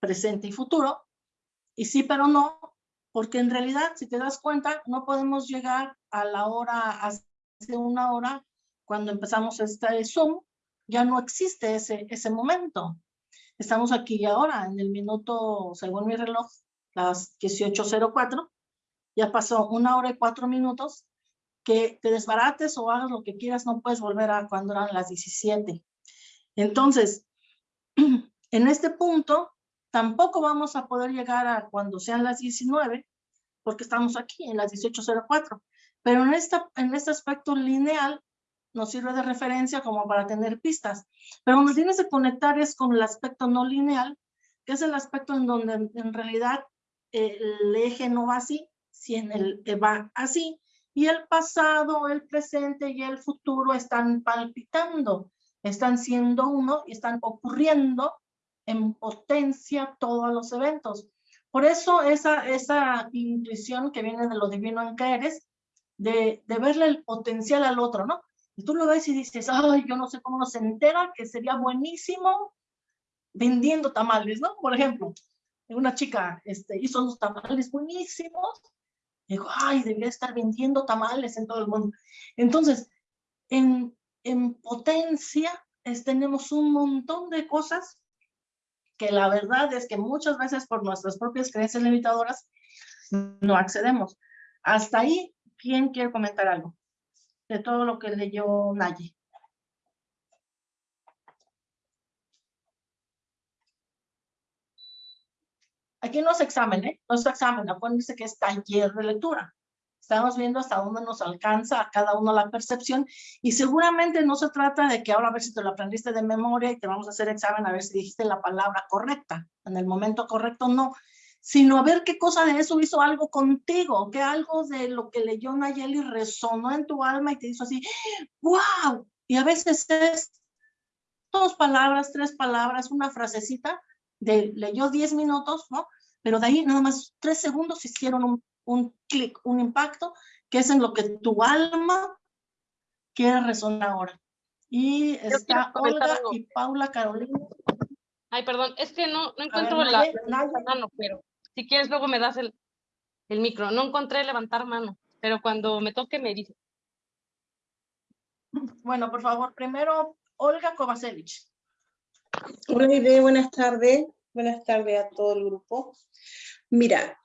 presente y futuro, y sí, pero no, porque en realidad, si te das cuenta, no podemos llegar a la hora, hace una hora, cuando empezamos este Zoom, ya no existe ese, ese momento. Estamos aquí y ahora, en el minuto, según mi reloj, las 18.04, ya pasó una hora y cuatro minutos, que te desbarates o hagas lo que quieras, no puedes volver a cuando eran las 17. Entonces, en este punto, tampoco vamos a poder llegar a cuando sean las 19, porque estamos aquí en las 18.04. Pero en, esta, en este aspecto lineal, nos sirve de referencia como para tener pistas. Pero donde tienes que conectar es con el aspecto no lineal, que es el aspecto en donde en realidad el eje no va así, sino el va así. Y el pasado, el presente y el futuro están palpitando, están siendo uno y están ocurriendo en potencia todos los eventos. Por eso esa, esa intuición que viene de lo divino en que eres, de, de verle el potencial al otro, ¿no? Y tú lo ves y dices, ay, yo no sé cómo se entera que sería buenísimo vendiendo tamales, ¿no? Por ejemplo, una chica este, hizo unos tamales buenísimos. Digo, ay, debería estar vendiendo tamales en todo el mundo. Entonces, en, en potencia es, tenemos un montón de cosas que la verdad es que muchas veces por nuestras propias creencias limitadoras no accedemos. Hasta ahí, ¿quién quiere comentar algo? De todo lo que leyó Naye. Aquí no es examen, ¿eh? No es examen, acuérdense que es taller de lectura. Estamos viendo hasta dónde nos alcanza a cada uno la percepción y seguramente no se trata de que ahora a ver si te lo aprendiste de memoria y te vamos a hacer examen a ver si dijiste la palabra correcta. En el momento correcto no, sino a ver qué cosa de eso hizo algo contigo, que algo de lo que leyó Nayeli resonó en tu alma y te hizo así, wow, y a veces es dos palabras, tres palabras, una frasecita, de leyó diez minutos, ¿no? Pero de ahí nada más tres segundos hicieron un, un clic, un impacto, que es en lo que tu alma quiere resonar ahora. Y está Olga y Paula Carolina. Ay, perdón, es que no, no encuentro la, la mano, pero si quieres, luego me das el, el micro. No encontré levantar mano, pero cuando me toque me dice. Bueno, por favor, primero Olga Kovacevic. Hola, Ide, buenas tardes. Buenas tardes a todo el grupo. Mira,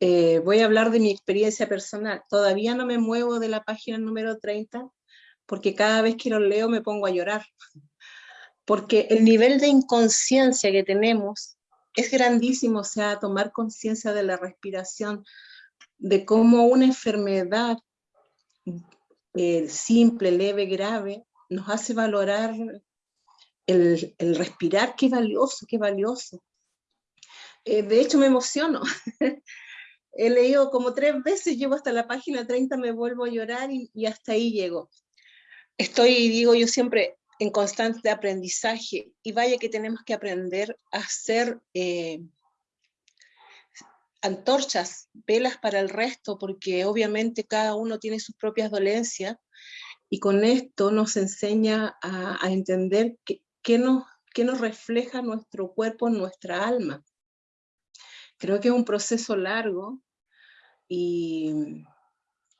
eh, voy a hablar de mi experiencia personal. Todavía no me muevo de la página número 30 porque cada vez que lo leo me pongo a llorar. Porque el nivel de inconsciencia que tenemos es grandísimo, o sea, tomar conciencia de la respiración, de cómo una enfermedad eh, simple, leve, grave, nos hace valorar el, respirar, qué valioso, qué valioso. Eh, de hecho, me emociono. He leído como tres veces, llego hasta la página 30, me vuelvo a llorar y, y hasta ahí llego. Estoy, digo yo siempre, en constante aprendizaje y vaya que tenemos que aprender a hacer eh, antorchas, velas para el resto, porque obviamente cada uno tiene sus propias dolencias y con esto nos enseña a, entender qué nos, qué nos refleja nuestro cuerpo, nuestra alma. Creo que es un proceso largo y,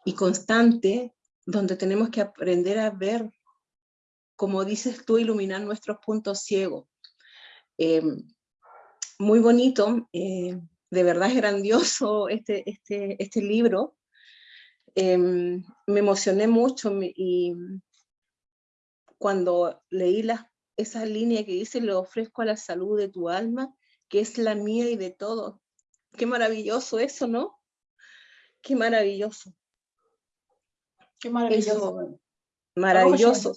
y constante donde tenemos que aprender a ver, como dices tú, iluminar nuestros puntos ciegos. Eh, muy bonito, eh, de verdad es grandioso este, este, este libro. Eh, me emocioné mucho y cuando leí la, esa línea que dice, le ofrezco a la salud de tu alma, que es la mía y de todos. Qué maravilloso eso, ¿no? Qué maravilloso. Qué maravilloso. Eso, maravilloso.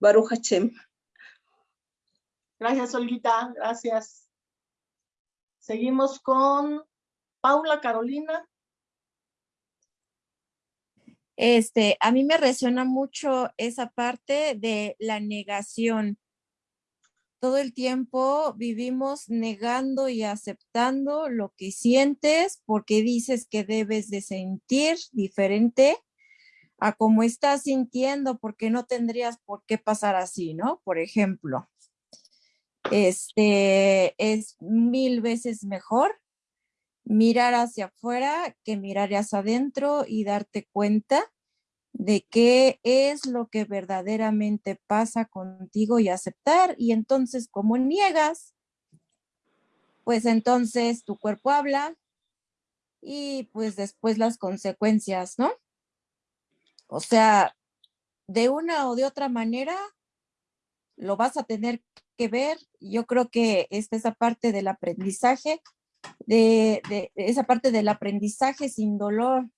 Baruch Hashem. Gracias, Olguita. Gracias. Seguimos con Paula Carolina. Este, a mí me resuena mucho esa parte de la negación. Todo el tiempo vivimos negando y aceptando lo que sientes porque dices que debes de sentir diferente a cómo estás sintiendo porque no tendrías por qué pasar así, ¿no? Por ejemplo, este es mil veces mejor mirar hacia afuera que mirar hacia adentro y darte cuenta de qué es lo que verdaderamente pasa contigo y aceptar. Y entonces, como niegas, pues entonces tu cuerpo habla y pues después las consecuencias, ¿no? O sea, de una o de otra manera, lo vas a tener que ver. Yo creo que esta esa parte del aprendizaje, de, de, esa parte del aprendizaje sin dolor.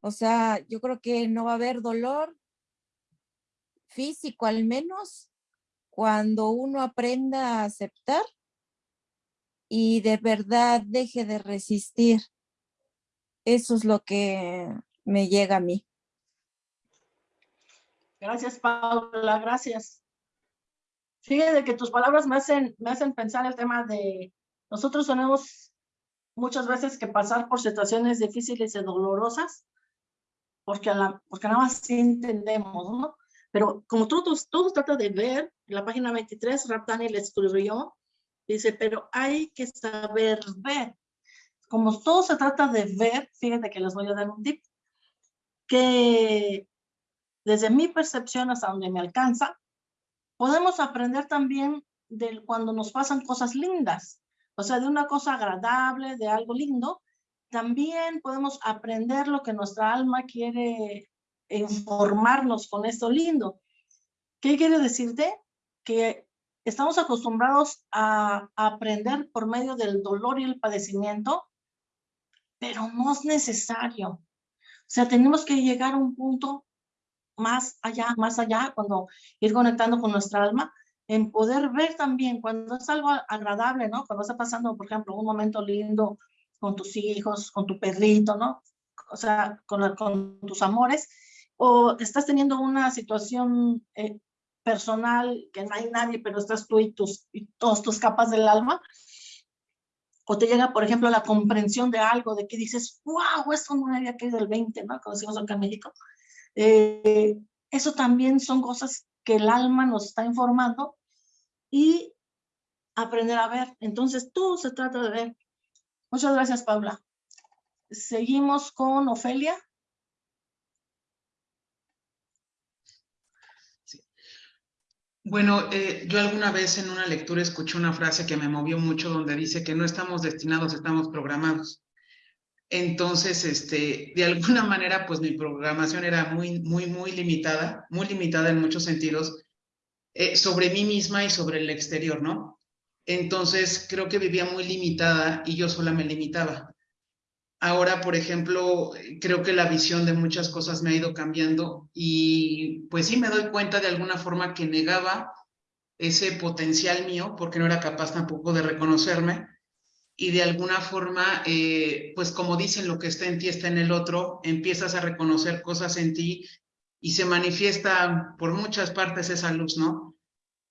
O sea, yo creo que no va a haber dolor físico al menos cuando uno aprenda a aceptar y de verdad deje de resistir. Eso es lo que me llega a mí. Gracias, Paula, gracias. Fíjate que tus palabras me hacen, me hacen pensar el tema de nosotros tenemos muchas veces que pasar por situaciones difíciles y dolorosas porque, a la, porque nada más sí entendemos, ¿no? Pero como todos, todo trata de ver, en la página 23, Raptani le escribió, dice, pero hay que saber ver. Como todo se trata de ver, fíjate que les voy a dar un tip, que desde mi percepción hasta donde me alcanza, podemos aprender también de cuando nos pasan cosas lindas, o sea, de una cosa agradable, de algo lindo, también podemos aprender lo que nuestra alma quiere informarnos con esto lindo. ¿Qué quiere decirte? Que estamos acostumbrados a, aprender por medio del dolor y el padecimiento, pero no es necesario. O sea, tenemos que llegar a un punto más allá, más allá, cuando ir conectando con nuestra alma, en poder ver también cuando es algo agradable, ¿no? Cuando está pasando, por ejemplo, un momento lindo con tus hijos, con tu perrito, ¿no? O sea, con, con tus amores, o estás teniendo una situación eh, personal que no hay nadie, pero estás tú y, tus, y todas tus capas del alma, o te llega, por ejemplo, la comprensión de algo, de que dices, wow, eso no había caído el 20, ¿no? Como decimos acá en México. Eh, eso también son cosas que el alma nos está informando y aprender a ver. Entonces, todo se trata de ver. Muchas gracias, Paula. Seguimos con Ofelia. Bueno, eh, yo alguna vez en una lectura escuché una frase que me movió mucho donde dice que no estamos destinados, estamos programados. Entonces, este, de alguna manera, pues mi programación era muy, muy, muy limitada, muy limitada en muchos sentidos, eh, sobre mí misma y sobre el exterior, ¿no? Entonces, creo que vivía muy limitada y yo sola me limitaba. ahora, por ejemplo, creo que la visión de muchas cosas me ha ido cambiando y pues sí me doy cuenta de alguna forma que negaba ese potencial mío porque no era capaz tampoco de reconocerme y de alguna forma, eh, pues como dicen, lo que está en ti está en el otro, empiezas a reconocer cosas en ti y se manifiesta por muchas partes esa luz, ¿no?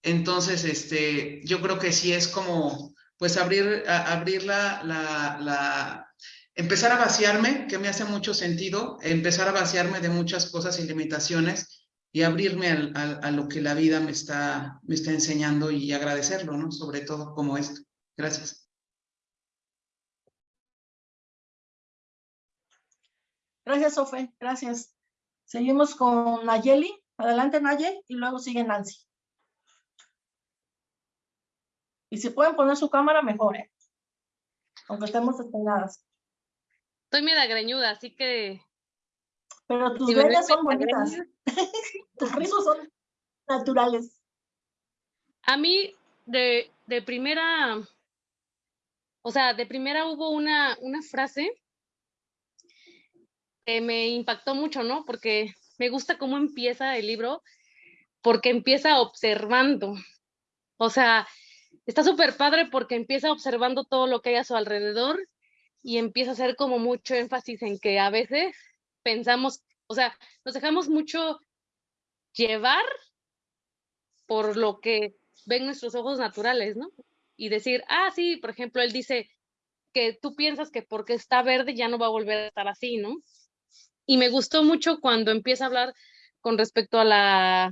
Entonces, este, yo creo que sí es como, pues abrir, abrir la, empezar a vaciarme, que me hace mucho sentido, empezar a vaciarme de muchas cosas y limitaciones y abrirme a lo que la vida me está, me está enseñando y agradecerlo, ¿no? Sobre todo como esto. Gracias. Gracias, Sofe. Gracias. Seguimos con Nayeli. Adelante, Nayeli, y luego sigue Nancy. Y si pueden poner su cámara, mejor, ¿eh? Aunque estemos esperadas. Estoy media greñuda, así que... Pero tus greñas son bonitas. tus rizos son naturales. A mí, de, de primera... O sea, de primera hubo una, una frase me impactó mucho, ¿no? Porque me gusta cómo empieza el libro, porque empieza observando. O sea, está súper padre porque empieza observando todo lo que hay a su alrededor y empieza a hacer como mucho énfasis en que a veces pensamos, o sea, nos dejamos mucho llevar por lo que ven nuestros ojos naturales, ¿no? Y decir, ah, sí, por ejemplo, él dice que tú piensas que porque está verde ya no va a volver a estar así, ¿no? Y me gustó mucho cuando empieza a hablar con respecto a la,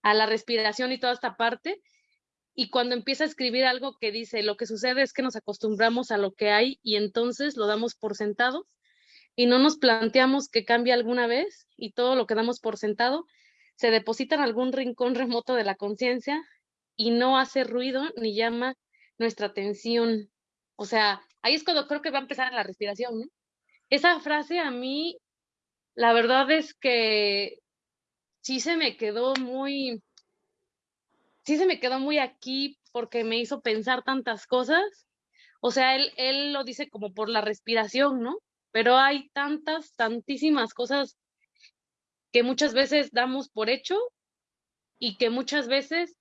a la respiración y toda esta parte, y cuando empieza a escribir algo que dice, lo que sucede es que nos acostumbramos a lo que hay y entonces lo damos por sentado y no nos planteamos que cambie alguna vez y todo lo que damos por sentado se deposita en algún rincón remoto de la conciencia y no hace ruido ni llama nuestra atención. O sea, ahí es cuando creo que va a empezar la respiración, ¿no? Esa frase a mí, la verdad es que sí se me quedó muy, sí se me quedó muy aquí porque me hizo pensar tantas cosas. O sea, él, él lo dice como por la respiración, ¿no? Pero hay tantas, tantísimas cosas que muchas veces damos por hecho y que muchas veces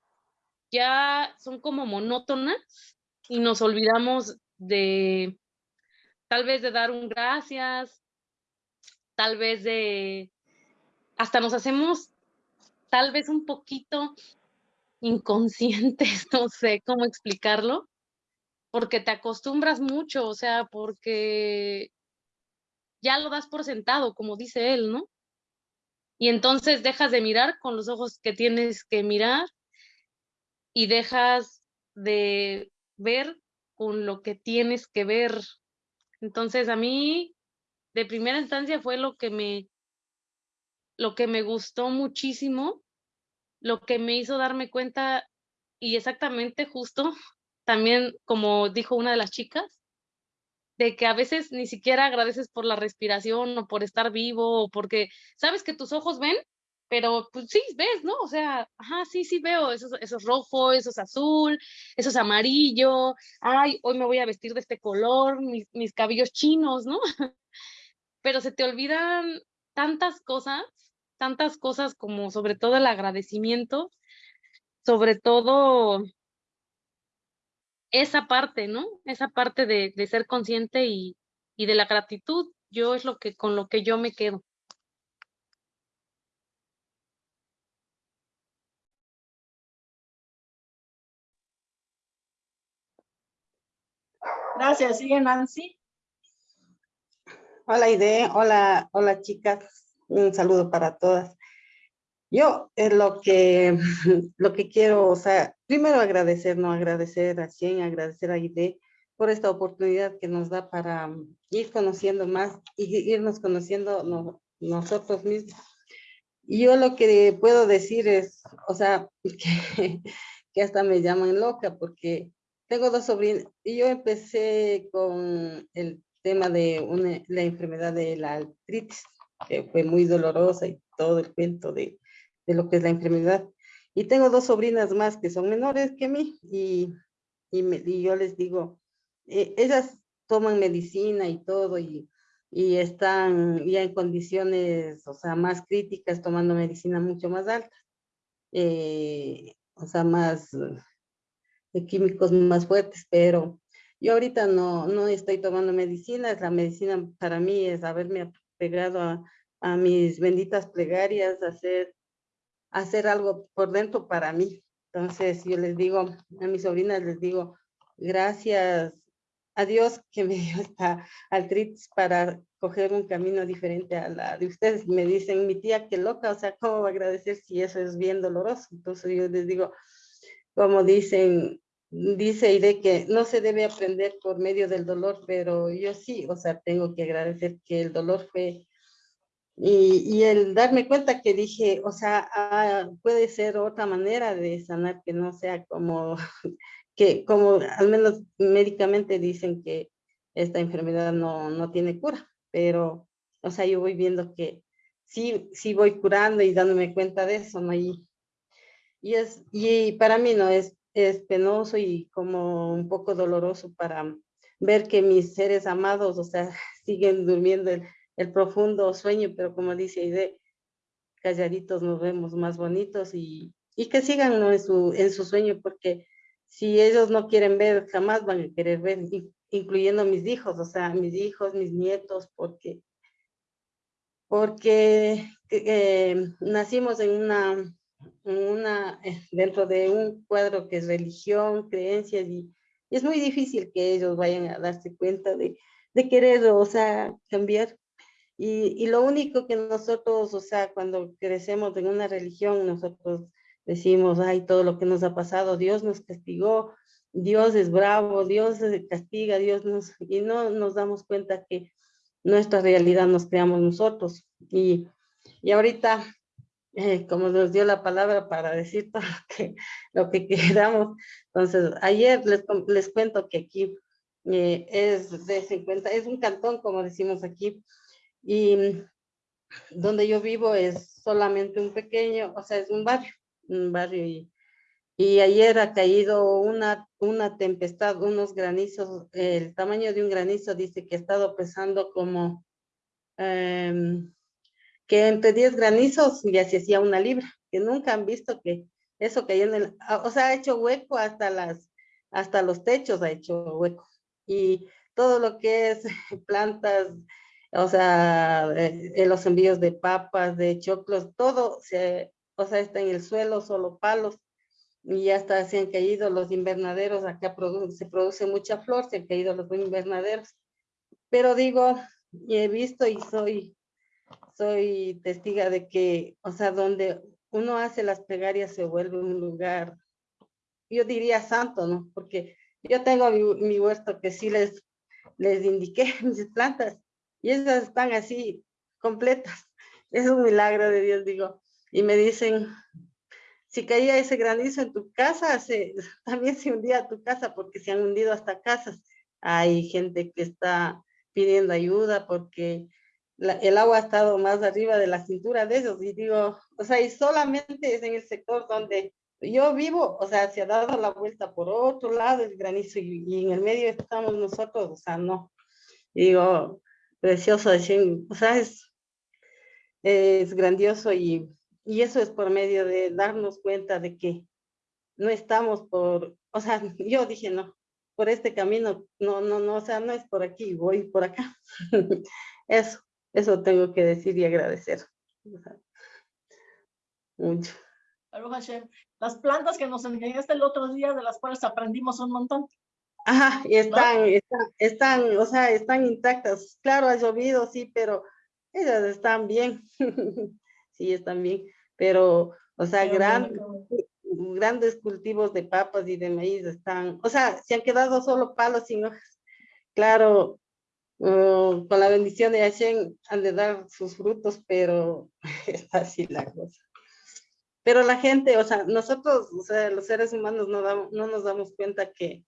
ya son como monótonas y nos olvidamos de, tal vez de dar un gracias, tal vez de, hasta nos hacemos tal vez un poquito inconscientes, no sé cómo explicarlo, porque te acostumbras mucho, o sea, porque ya lo das por sentado, como dice él, ¿no? Y entonces dejas de mirar con los ojos que tienes que mirar y dejas de ver con lo que tienes que ver, entonces, a mí, de primera instancia, fue lo que me, lo que me gustó muchísimo, lo que me hizo darme cuenta, y exactamente justo, también como dijo una de las chicas, de que a veces ni siquiera agradeces por la respiración o por estar vivo o porque sabes que tus ojos ven, pero pues sí, ves, ¿no? O sea, ajá, sí, sí veo, eso, eso es rojo, eso es azul, eso es amarillo, ay, hoy me voy a vestir de este color, mis, mis cabellos chinos, ¿no? pero se te olvidan tantas cosas, tantas cosas como sobre todo el agradecimiento, sobre todo esa parte, ¿no? Esa parte de, de ser consciente y, y de la gratitud, yo es lo que con lo que yo me quedo. Gracias. Sigue Nancy. Hola Ide, hola, hola chicas, un saludo para todas. Yo es lo que, lo que quiero, o sea, primero agradecer, no agradecer a Cien, agradecer a Ide por esta oportunidad que nos da para ir conociendo más y irnos conociendo nosotros mismos. Y yo lo que puedo decir es, o sea, que, que hasta me llaman loca porque tengo dos sobrinas y yo empecé con el tema de la enfermedad de la artritis, que fue muy dolorosa y todo el cuento de, de, lo que es la enfermedad. Y tengo dos sobrinas más que son menores que mí y, y, yo les digo, eh, ellas toman medicina y todo y, y están ya en condiciones, o sea, más críticas, tomando medicina mucho más alta. Eh, o sea, más de químicos más fuertes, pero yo ahorita no, no estoy tomando medicinas, la medicina para mí es haberme pegado a, a mis benditas plegarias, hacer, hacer algo por dentro para mí. Entonces yo les digo, a mis sobrinas les digo, gracias a Dios que me dio esta artritis para coger un camino diferente a la de ustedes. Me dicen, mi tía, qué loca, o sea, ¿cómo va a agradecer si eso es bien doloroso? Entonces yo les digo, como dicen, dice de que no se debe aprender por medio del dolor, pero yo sí, o sea, tengo que agradecer que el dolor fue, y, y el darme cuenta que dije, o sea, ah, puede ser otra manera de sanar que no sea como, que como al menos médicamente dicen que esta enfermedad no, no tiene cura, pero, o sea, yo voy viendo que sí, sí voy curando y dándome cuenta de eso, ¿no? Y, y, es, y para mí no es, es penoso y como un poco doloroso para ver que mis seres amados, o sea, siguen durmiendo el, el profundo sueño, pero como dice Aide, calladitos nos vemos más bonitos y, y que sigan ¿no? en, su, en su sueño, porque si ellos no quieren ver, jamás van a querer ver, incluyendo mis hijos, o sea, mis hijos, mis nietos, porque, porque eh, nacimos en una una, eh, dentro de un cuadro que es religión, creencias, y, es muy difícil que ellos vayan a darse cuenta de, de querer, o sea, cambiar. Y, y, lo único que nosotros, o sea, cuando crecemos en una religión, nosotros decimos, ay, todo lo que nos ha pasado, Dios nos castigó, Dios es bravo, Dios castiga, Dios nos, y no nos damos cuenta que nuestra realidad nos creamos nosotros. Y, y ahorita eh, como nos dio la palabra para decir todo lo que, lo que queramos. Entonces, ayer les, les cuento que aquí eh, es de 50, es un cantón, como decimos aquí, y donde yo vivo es solamente un pequeño, o sea, es un barrio, un barrio, y, y ayer ha caído una, una tempestad, unos granizos, el tamaño de un granizo dice que ha estado pesando como... Eh, que entre 10 granizos ya se hacía una libra, que nunca han visto que eso cayó en el, ah, o sea, ha hecho hueco hasta las, hasta los techos ha hecho hueco. Y todo lo que es plantas, o sea, eh, los envíos de papas, de choclos, todo o sea, está en el suelo, solo palos, y ya hasta se han caído los invernaderos, acá se produce mucha flor, se han caído los invernaderos. Pero digo, he visto y soy soy testiga de que, o sea, donde uno hace las plegarias se vuelve un lugar, yo diría santo, ¿no? Porque yo tengo mi, huerto que sí les, les indiqué mis plantas y esas están así completas. Es un milagro de Dios, digo. Y me dicen, si caía ese granizo en tu casa, se, también se hundía tu casa porque se han hundido hasta casas. Hay gente que está pidiendo ayuda porque el agua ha estado más arriba de la cintura de ellos y digo, o sea, y solamente es en el sector donde yo vivo, o sea, se ha dado la vuelta por otro lado el granizo y, en el medio estamos nosotros, o sea, no. digo, precioso, o sea, es, es grandioso y, y eso es por medio de darnos cuenta de que no estamos por, o sea, yo dije, no, por este camino, no, no, no, o sea, no es por aquí, voy por acá. eso. Eso tengo que decir y agradecer. Mucho. Las plantas que nos enseñaste el otro día, de las cuales aprendimos un montón. Ajá, y están, están, están, o sea, están intactas. Claro, ha llovido, sí, pero ellas están bien. sí, están bien. Pero, o sea, grandes cultivos de papas y de maíz están, o sea, se han quedado solo palos sin hojas. Claro, Mm, con la bendición de Hashem han de dar sus frutos, pero es así la cosa. Pero la gente, o sea, nosotros, o sea, los seres humanos no, no nos damos cuenta que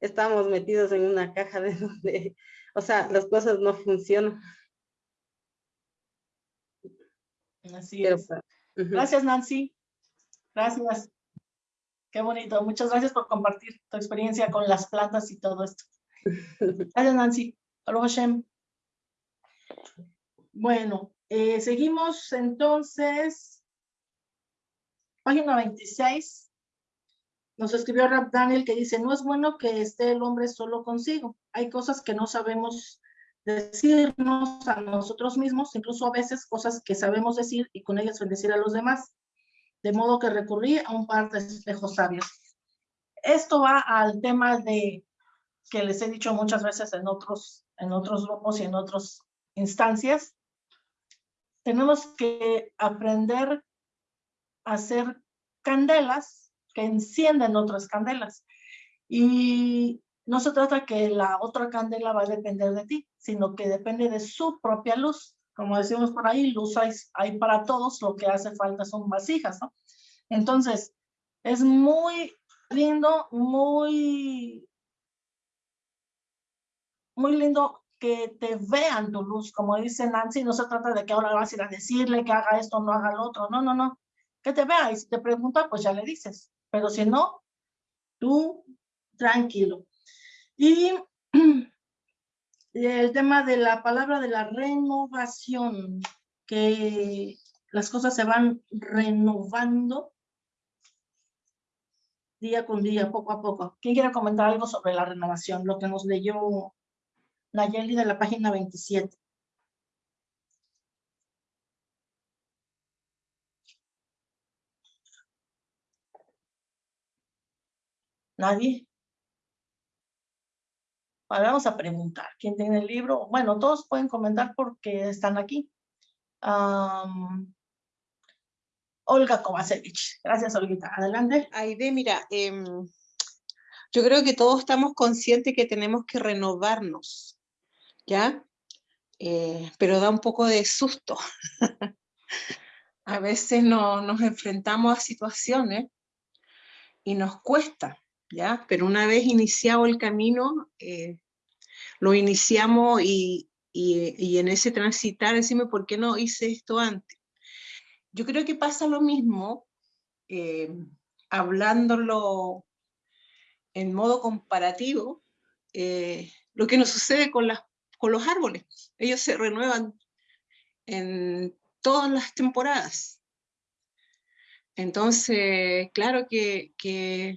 estamos metidos en una caja de donde, o sea, las cosas no funcionan. Así es. Gracias, Nancy. Gracias. Qué bonito. Muchas gracias por compartir tu experiencia con las plantas y todo esto. Gracias, Nancy. Bueno, eh, seguimos entonces. Página 26. Nos escribió Rap Daniel que dice, no es bueno que esté el hombre solo consigo. Hay cosas que no sabemos decirnos a nosotros mismos, incluso a veces cosas que sabemos decir y con ellas bendecir a los demás. De modo que recurrí a un par de espejos sabios. Esto va al tema de que les he dicho muchas veces en otros, en otros grupos y en otras instancias. Tenemos que aprender a hacer candelas que encienden otras candelas. Y no se trata que la otra candela va a depender de ti, sino que depende de su propia luz. Como decimos por ahí, luz hay, hay para todos, lo que hace falta son vasijas, ¿no? Entonces, es muy lindo, muy, muy lindo que te vean tu luz, como dice Nancy, no se trata de que ahora vas a ir a decirle que haga esto, no haga lo otro, no, no, no, que te vea y si te pregunta, pues ya le dices, pero si no, tú tranquilo. Y el tema de la palabra de la renovación, que las cosas se van renovando día con día, poco a poco. ¿Quién quiere comentar algo sobre la renovación? Lo que nos leyó Nayeli de la página 27. ¿Nadie? vamos a preguntar. ¿Quién tiene el libro? Bueno, todos pueden comentar porque están aquí. Olga Kovacevic. Gracias, Olguita. Adelante. Aide, mira, em, yo creo que todos estamos conscientes que tenemos que renovarnos, ¿ya? Eh, pero da un poco de susto. a veces no, nos enfrentamos a situaciones y nos cuesta, ¿ya? Pero una vez iniciado el camino, eh, lo iniciamos y, en ese transitar decimos, ¿por qué no hice esto antes? Yo creo que pasa lo mismo, eh, hablándolo en modo comparativo, eh, lo que nos sucede con, las, con los árboles. Ellos se renuevan en todas las temporadas. Entonces, claro que, que,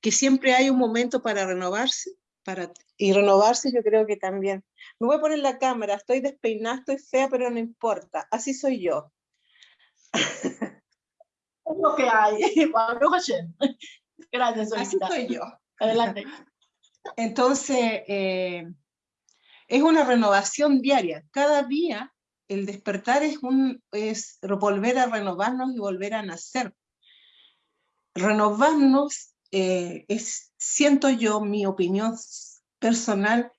que siempre hay un momento para renovarse, para y renovarse yo creo que también. Me voy a poner la cámara, estoy despeinada, estoy fea, pero no importa, así soy yo. Es lo que hay. Gracias, Así soy yo. Adelante. Entonces, eh, es una renovación diaria. Cada día el despertar es, un, es volver a renovarnos y volver a nacer. Renovarnos eh, es, siento yo, mi opinión personal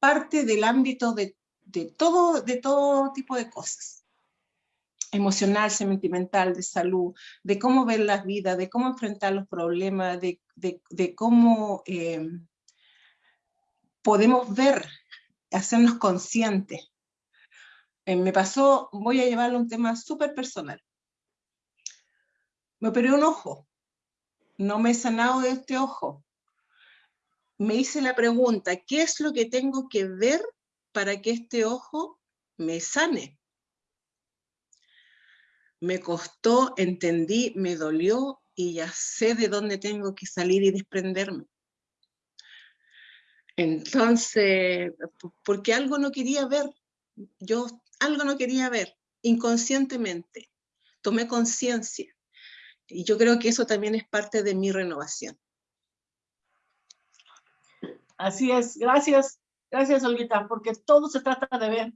parte del ámbito de, todo, de todo tipo de cosas. Emocional, sentimental, de salud, de cómo ver la vida, de cómo enfrentar los problemas, de, cómo eh, podemos ver, hacernos conscientes. Eh, me pasó, voy a llevarle un tema súper personal. Me operé un ojo, no me he sanado de este ojo, me hice la pregunta, ¿qué es lo que tengo que ver para que este ojo me sane? Me costó, entendí, me dolió y ya sé de dónde tengo que salir y desprenderme. Entonces, porque algo no quería ver, yo algo no quería ver, inconscientemente, tomé conciencia. Y yo creo que eso también es parte de mi renovación. Así es, gracias, gracias Olguita, porque todo se trata de ver,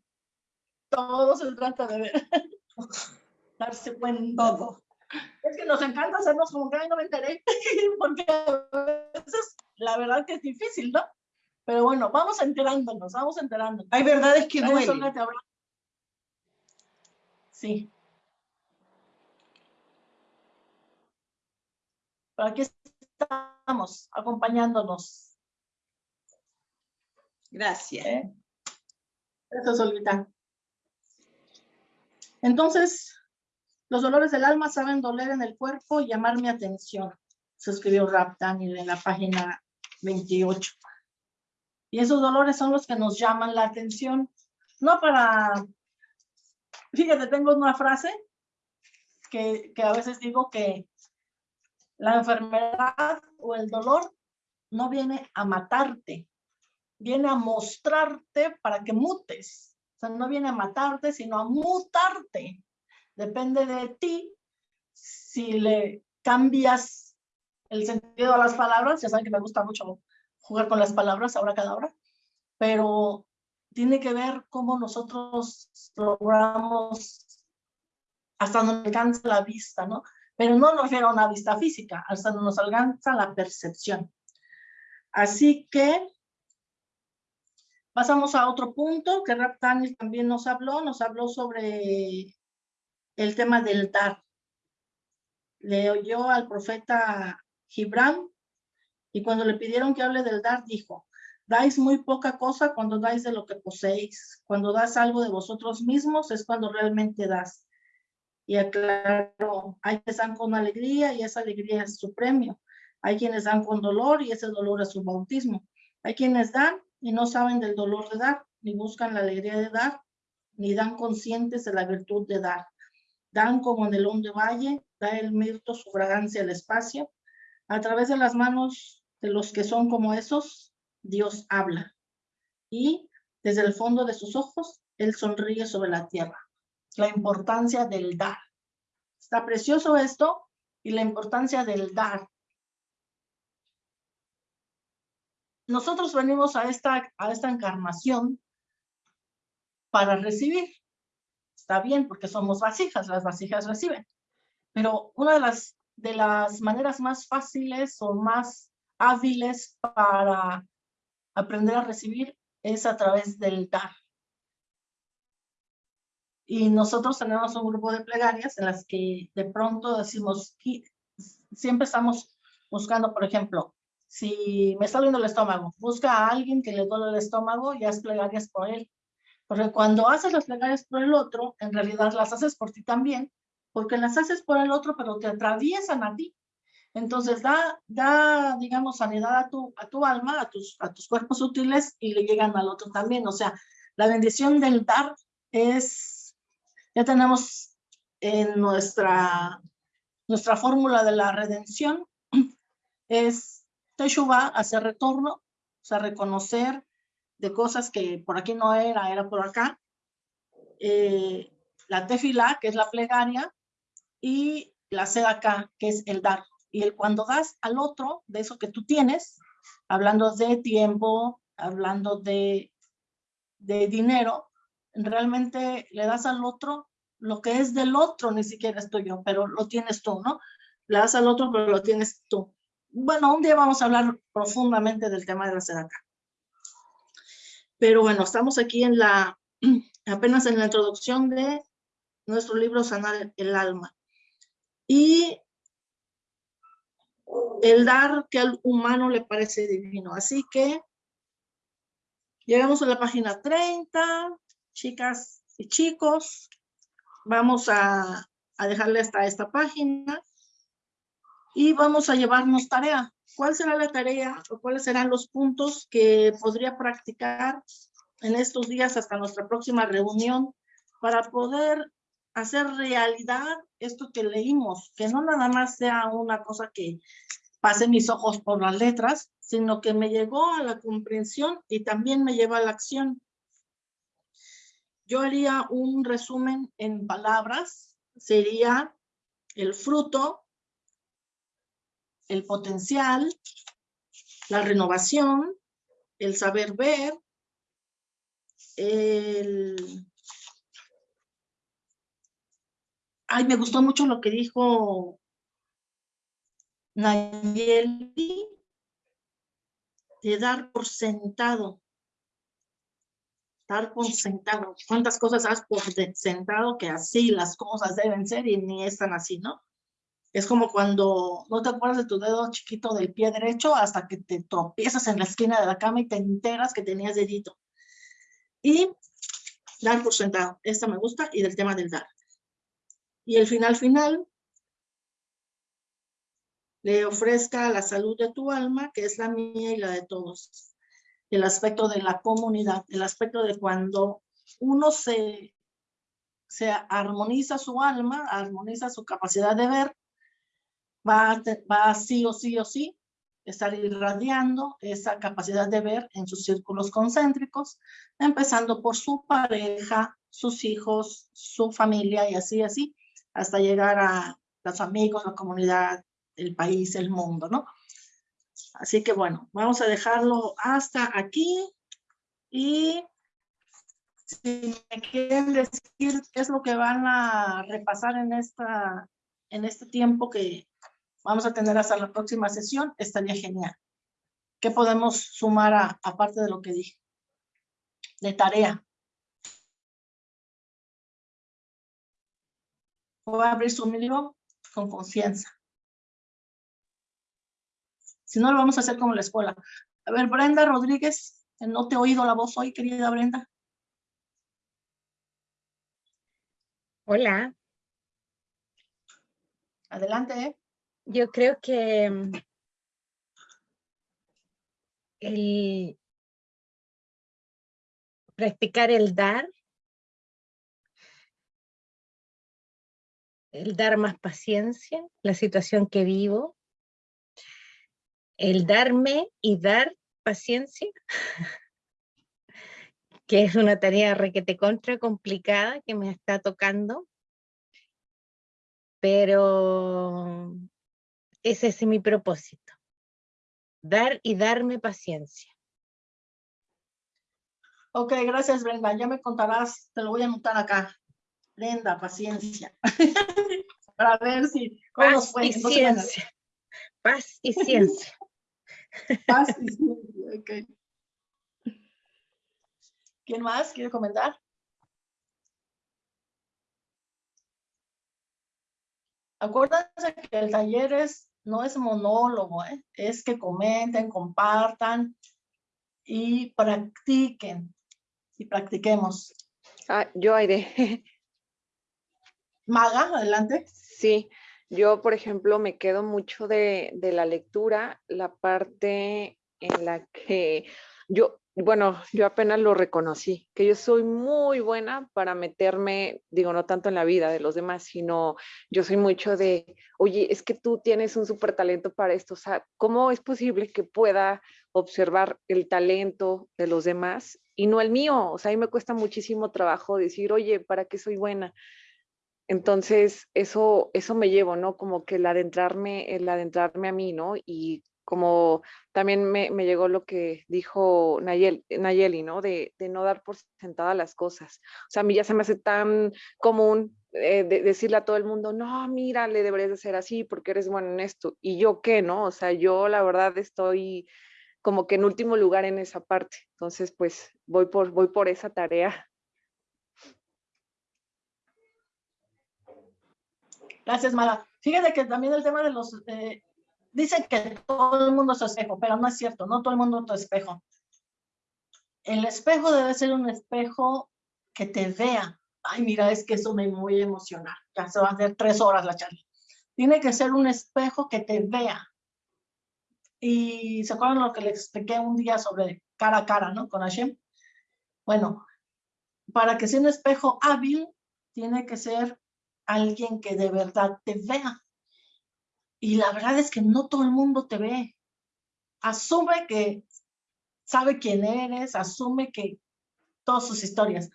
todo se trata de ver, darse cuenta. Todo. Es que nos encanta hacernos como que no me enteré, porque a veces la verdad que es difícil, ¿no? Pero bueno, vamos enterándonos, vamos enterándonos. Hay verdades que duelen. Sí. Pero aquí estamos, acompañándonos. Gracias. ¿Eh? Eso, Solita. Entonces, los dolores del alma saben doler en el cuerpo y llamar mi atención. Se escribió Rap Daniel en la página 28. Y esos dolores son los que nos llaman la atención. No para... Fíjate, tengo una frase que, que a veces digo que la enfermedad o el dolor no viene a matarte, viene a mostrarte para que mutes. O sea, no viene a matarte, sino a mutarte. Depende de ti si le cambias el sentido a las palabras. Ya saben que me gusta mucho jugar con las palabras ahora cada hora, pero tiene que ver cómo nosotros logramos hasta donde alcanza la vista, ¿no? Pero no nos refiero a una vista física, hasta donde nos alcanza la percepción. Así que pasamos a otro punto que Raptani también nos habló, nos habló sobre el tema del dar. Le oyó al profeta Gibran y cuando le pidieron que hable del dar, dijo, dais muy poca cosa cuando dais de lo que poseéis. Cuando das algo de vosotros mismos es cuando realmente das. Y aclaro, hay quienes dan con alegría y esa alegría es su premio. Hay quienes dan con dolor y ese dolor es su bautismo. Hay quienes dan y no saben del dolor de dar, ni buscan la alegría de dar, ni dan conscientes de la virtud de dar. Dan como en el de valle, da el mirto su fragancia al espacio. A través de las manos los que son como esos, Dios habla. Y desde el fondo de sus ojos, Él sonríe sobre la tierra. La importancia del dar. Está precioso esto y la importancia del dar. nosotros venimos a esta, a esta encarnación para recibir. Está bien, porque somos vasijas, las vasijas reciben. Pero una de las, de las maneras más fáciles o más hábiles para aprender a recibir es a través del dar. Y nosotros tenemos un grupo de plegarias en las que de pronto decimos, siempre estamos buscando, por ejemplo, si me está doliendo el estómago, busca a alguien que le duele el estómago y haz plegarias por él. Porque cuando haces las plegarias por el otro, en realidad las haces por ti también, porque las haces por el otro, pero te atraviesan a ti. Entonces da, da digamos, sanidad a tu, a tu alma, a tus, a tus cuerpos útiles y le llegan al otro también. O sea, la bendición del dar es, ya tenemos en nuestra, nuestra fórmula de la redención, es Teshuvah, hacer retorno, o sea, reconocer de cosas que por aquí no era, era por acá. Eh, la tefila, que es la plegaria, y la acá, que es el dar. Y el cuando das al otro de eso que tú tienes, hablando de tiempo, hablando de, de dinero, realmente le das al otro lo que es del otro, ni siquiera es tuyo, pero lo tienes tú, ¿no? Le das al otro, pero lo tienes tú bueno, un día vamos a hablar profundamente del tema de la acá. Pero bueno, estamos aquí en la, apenas en la introducción de nuestro libro Sanar el Alma. Y el dar que al humano le parece divino. Así que llegamos a la página 30, chicas y chicos. Vamos a, a dejarle hasta esta página y vamos a llevarnos tarea. ¿Cuál será la tarea o cuáles serán los puntos que podría practicar en estos días hasta nuestra próxima reunión para poder hacer realidad esto que leímos? Que no nada más sea una cosa que pase mis ojos por las letras, sino que me llegó a la comprensión y también me lleva a la acción. Yo haría un resumen en palabras, sería el fruto el potencial, la renovación, el saber ver, el... Ay, me gustó mucho lo que dijo Nayeli, de dar por sentado. Dar por sentado. ¿Cuántas cosas has por sentado que así las cosas deben ser y ni están así, no? Es como cuando no te acuerdas de tu dedo chiquito del pie derecho hasta que te tropiezas en la esquina de la cama y te enteras que tenías dedito. Y dar por sentado. Esta me gusta y del tema del dar. Y el final final, le ofrezca la salud de tu alma, que es la mía y la de todos. El aspecto de la comunidad, el aspecto de cuando uno se, se armoniza su alma, armoniza su capacidad de ver, va, va sí o sí o sí estar irradiando esa capacidad de ver en sus círculos concéntricos, empezando por su pareja, sus hijos, su familia y así, así, hasta llegar a los amigos, la comunidad, el país, el mundo, ¿no? Así que bueno, vamos a dejarlo hasta aquí y si me quieren decir qué es lo que van a repasar en, esta, en este tiempo que vamos a tener hasta la próxima sesión, estaría genial. ¿Qué podemos sumar a, aparte de lo que dije? De tarea. Voy a abrir su libro con conciencia. Si no, lo vamos a hacer como la escuela. A ver, Brenda Rodríguez, no te he oído la voz hoy, querida Brenda. Hola. Adelante. ¿eh? Yo creo que mm, el practicar el dar el dar más paciencia, la situación que vivo, el darme y dar paciencia, que es una tarea requete contra complicada que me está tocando, pero ese es mi propósito, dar y darme paciencia. Ok, gracias Brenda, ya me contarás, te lo voy a anotar acá. Brenda, paciencia. Para ver si... Paz y ciencia. Paz y ciencia. Paz y ciencia, ok. ¿Quién más quiere comentar? Acuérdense que el taller es, no es monólogo, ¿eh? es que comenten, compartan y practiquen. Y practiquemos. Ah, yo, Aire. Maga, adelante. Sí, yo, por ejemplo, me quedo mucho de, la lectura, la parte en la que yo, bueno, yo apenas lo reconocí, que yo soy muy buena para meterme, digo, no tanto en la vida de los demás, sino yo soy mucho de, oye, es que tú tienes un súper talento para esto, o sea, ¿cómo es posible que pueda observar el talento de los demás y no el mío? O sea, a mí me cuesta muchísimo trabajo decir, oye, ¿para qué soy buena? Entonces, eso, eso me llevo, ¿no? Como que el adentrarme, el adentrarme a mí, ¿no? Y como también me, llegó lo que dijo Nayeli, ¿no? De, no dar por sentada las cosas. O sea, a mí ya se me hace tan común eh, decirle a todo el mundo, no, mira, le deberías de hacer así porque eres bueno en esto. Y yo qué, ¿no? O sea, yo la verdad estoy como que en último lugar en esa parte. Entonces, pues voy por, voy por esa tarea. Gracias, Mara. Fíjate que también el tema de los... Eh, dicen que todo el mundo es espejo, pero no es cierto, no todo el mundo es espejo. El espejo debe ser un espejo que te vea. Ay, mira, es que eso me muy emocional. Ya se va a hacer tres horas la charla. Tiene que ser un espejo que te vea. Y ¿se acuerdan lo que les expliqué un día sobre cara a cara, ¿no? Con Hashem. Bueno, para que sea un espejo hábil, tiene que ser alguien que de verdad te vea. Y la verdad es que no todo el mundo te ve. Asume que sabe quién eres, asume que todas sus historias.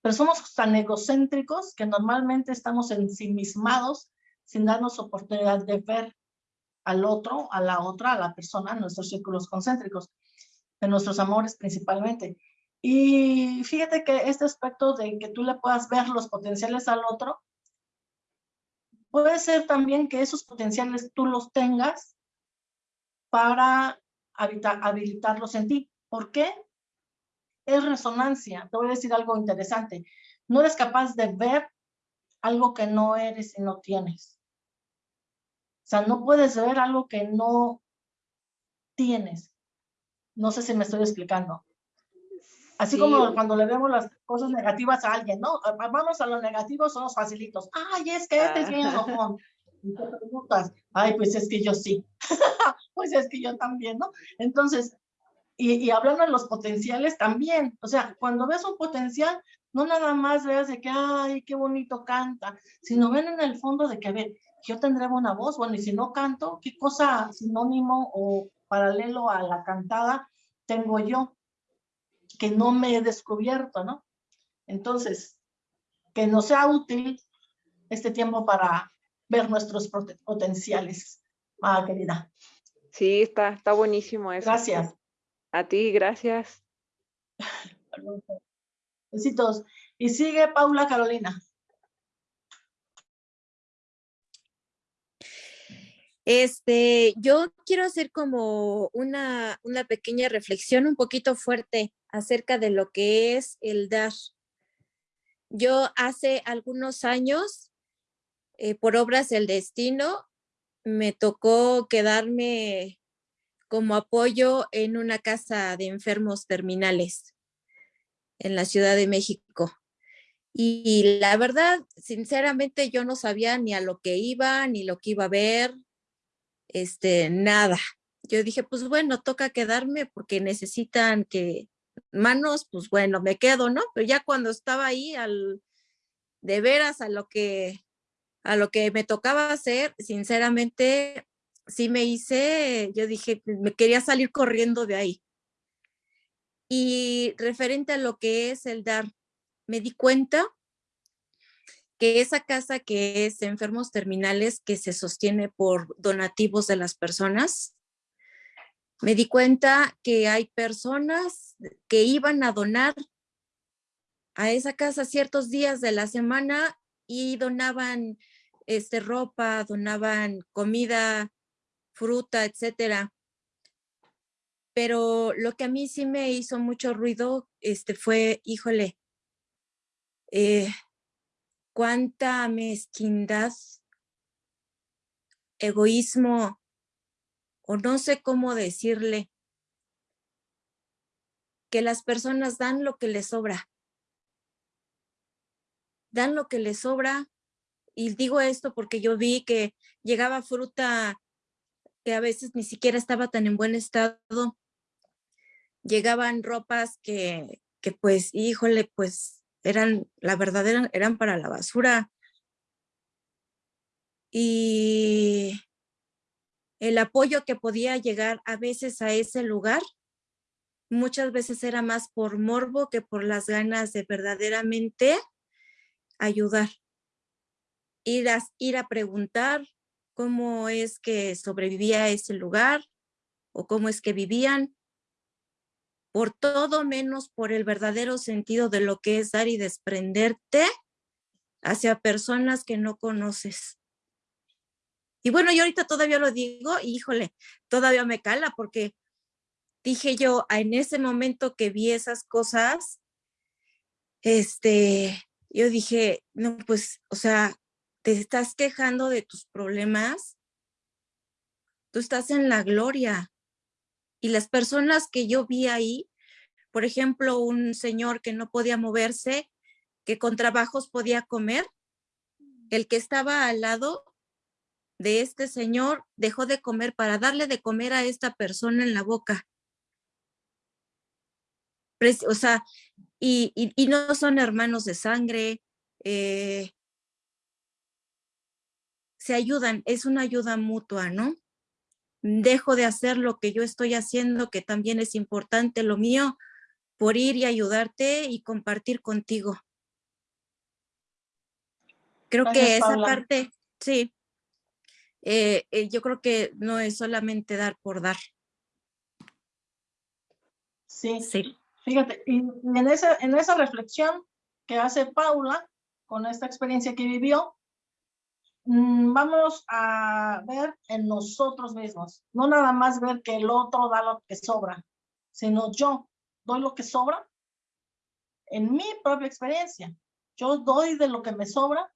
Pero somos tan egocéntricos que normalmente estamos ensimismados sin darnos oportunidad de ver al otro, a la otra, a la persona, en nuestros círculos concéntricos, de nuestros amores principalmente. Y fíjate que este aspecto de que tú le puedas ver los potenciales al otro Puede ser también que esos potenciales tú los tengas para habilitarlos en ti. ¿Por qué? Es resonancia. Te voy a decir algo interesante. No eres capaz de ver algo que no eres y no tienes. O sea, no puedes ver algo que no tienes. No sé si me estoy explicando. Así como cuando le vemos las cosas negativas a alguien, ¿no? Vamos a los negativos, son los facilitos. Ay, es que este es bien enojón. Y te preguntas, ay, pues es que yo sí. pues es que yo también, ¿no? Entonces, y, y hablando de los potenciales también, o sea, cuando ves un potencial, no nada más veas de que, ay, qué bonito canta, sino ven en el fondo de que, a ver, yo tendré buena voz, bueno, y si no canto, ¿qué cosa sinónimo o paralelo a la cantada tengo yo? Que no me he descubierto, ¿no? Entonces, que nos sea útil este tiempo para ver nuestros potenciales, ah, querida. Sí, está, está buenísimo eso. Gracias. A ti, gracias. Besitos. Y sigue Paula Carolina. Este, yo quiero hacer como una, una pequeña reflexión un poquito fuerte acerca de lo que es el dar. Yo hace algunos años, eh, por obras del destino, me tocó quedarme como apoyo en una casa de enfermos terminales en la Ciudad de México. Y la verdad, sinceramente, yo no sabía ni a lo que iba, ni lo que iba a ver, este, nada. Yo dije, pues bueno, toca quedarme porque necesitan que manos, pues bueno, me quedo, ¿no? Pero ya cuando estaba ahí de veras a lo que a lo que me tocaba hacer, sinceramente sí me hice, yo dije, me quería salir corriendo de ahí. Y referente a lo que es el dar, me di cuenta que esa casa que es enfermos terminales, que se sostiene por donativos de las personas, me di cuenta que hay personas que iban a donar a esa casa ciertos días de la semana y donaban este, ropa, donaban comida, fruta, etcétera. Pero lo que a mí sí me hizo mucho ruido este, fue, híjole, eh, cuánta mezquindad, egoísmo, o no sé cómo decirle, que las personas dan lo que les sobra. Dan lo que les sobra. Y digo esto porque yo vi que llegaba fruta que a veces ni siquiera estaba tan en buen estado. Llegaban ropas que, que pues, híjole, pues eran, la verdad eran, eran para la basura. Y el apoyo que podía llegar a veces a ese lugar, muchas veces era más por morbo que por las ganas de verdaderamente ayudar. Ir a, preguntar cómo es que sobrevivía ese lugar o cómo es que vivían, por todo menos por el verdadero sentido de lo que es dar y desprenderte hacia personas que no conoces. Y bueno, yo ahorita todavía lo digo, híjole, todavía me cala porque dije yo, en ese momento que vi esas cosas, este, yo dije, no, pues, o sea, te estás quejando de tus problemas, tú estás en la gloria. Y las personas que yo vi ahí, por ejemplo, un señor que no podía moverse, que con trabajos podía comer, el que estaba al lado de este señor dejó de comer para darle de comer a esta persona en la boca. O sea, y, no son hermanos de sangre, eh, se ayudan, es una ayuda mutua, ¿no? Dejo de hacer lo que yo estoy haciendo, que también es importante lo mío, por ir y ayudarte y compartir contigo. Creo que esa parte, sí, eh, eh, yo creo que no es solamente dar por dar. Sí, sí. Fíjate, y en esa, en esa reflexión que hace Paula, con esta experiencia que vivió, Mm, vamos a ver en nosotros mismos, no nada más ver que el otro da lo que sobra, sino yo doy lo que sobra en mi propia experiencia. Yo doy de lo que me sobra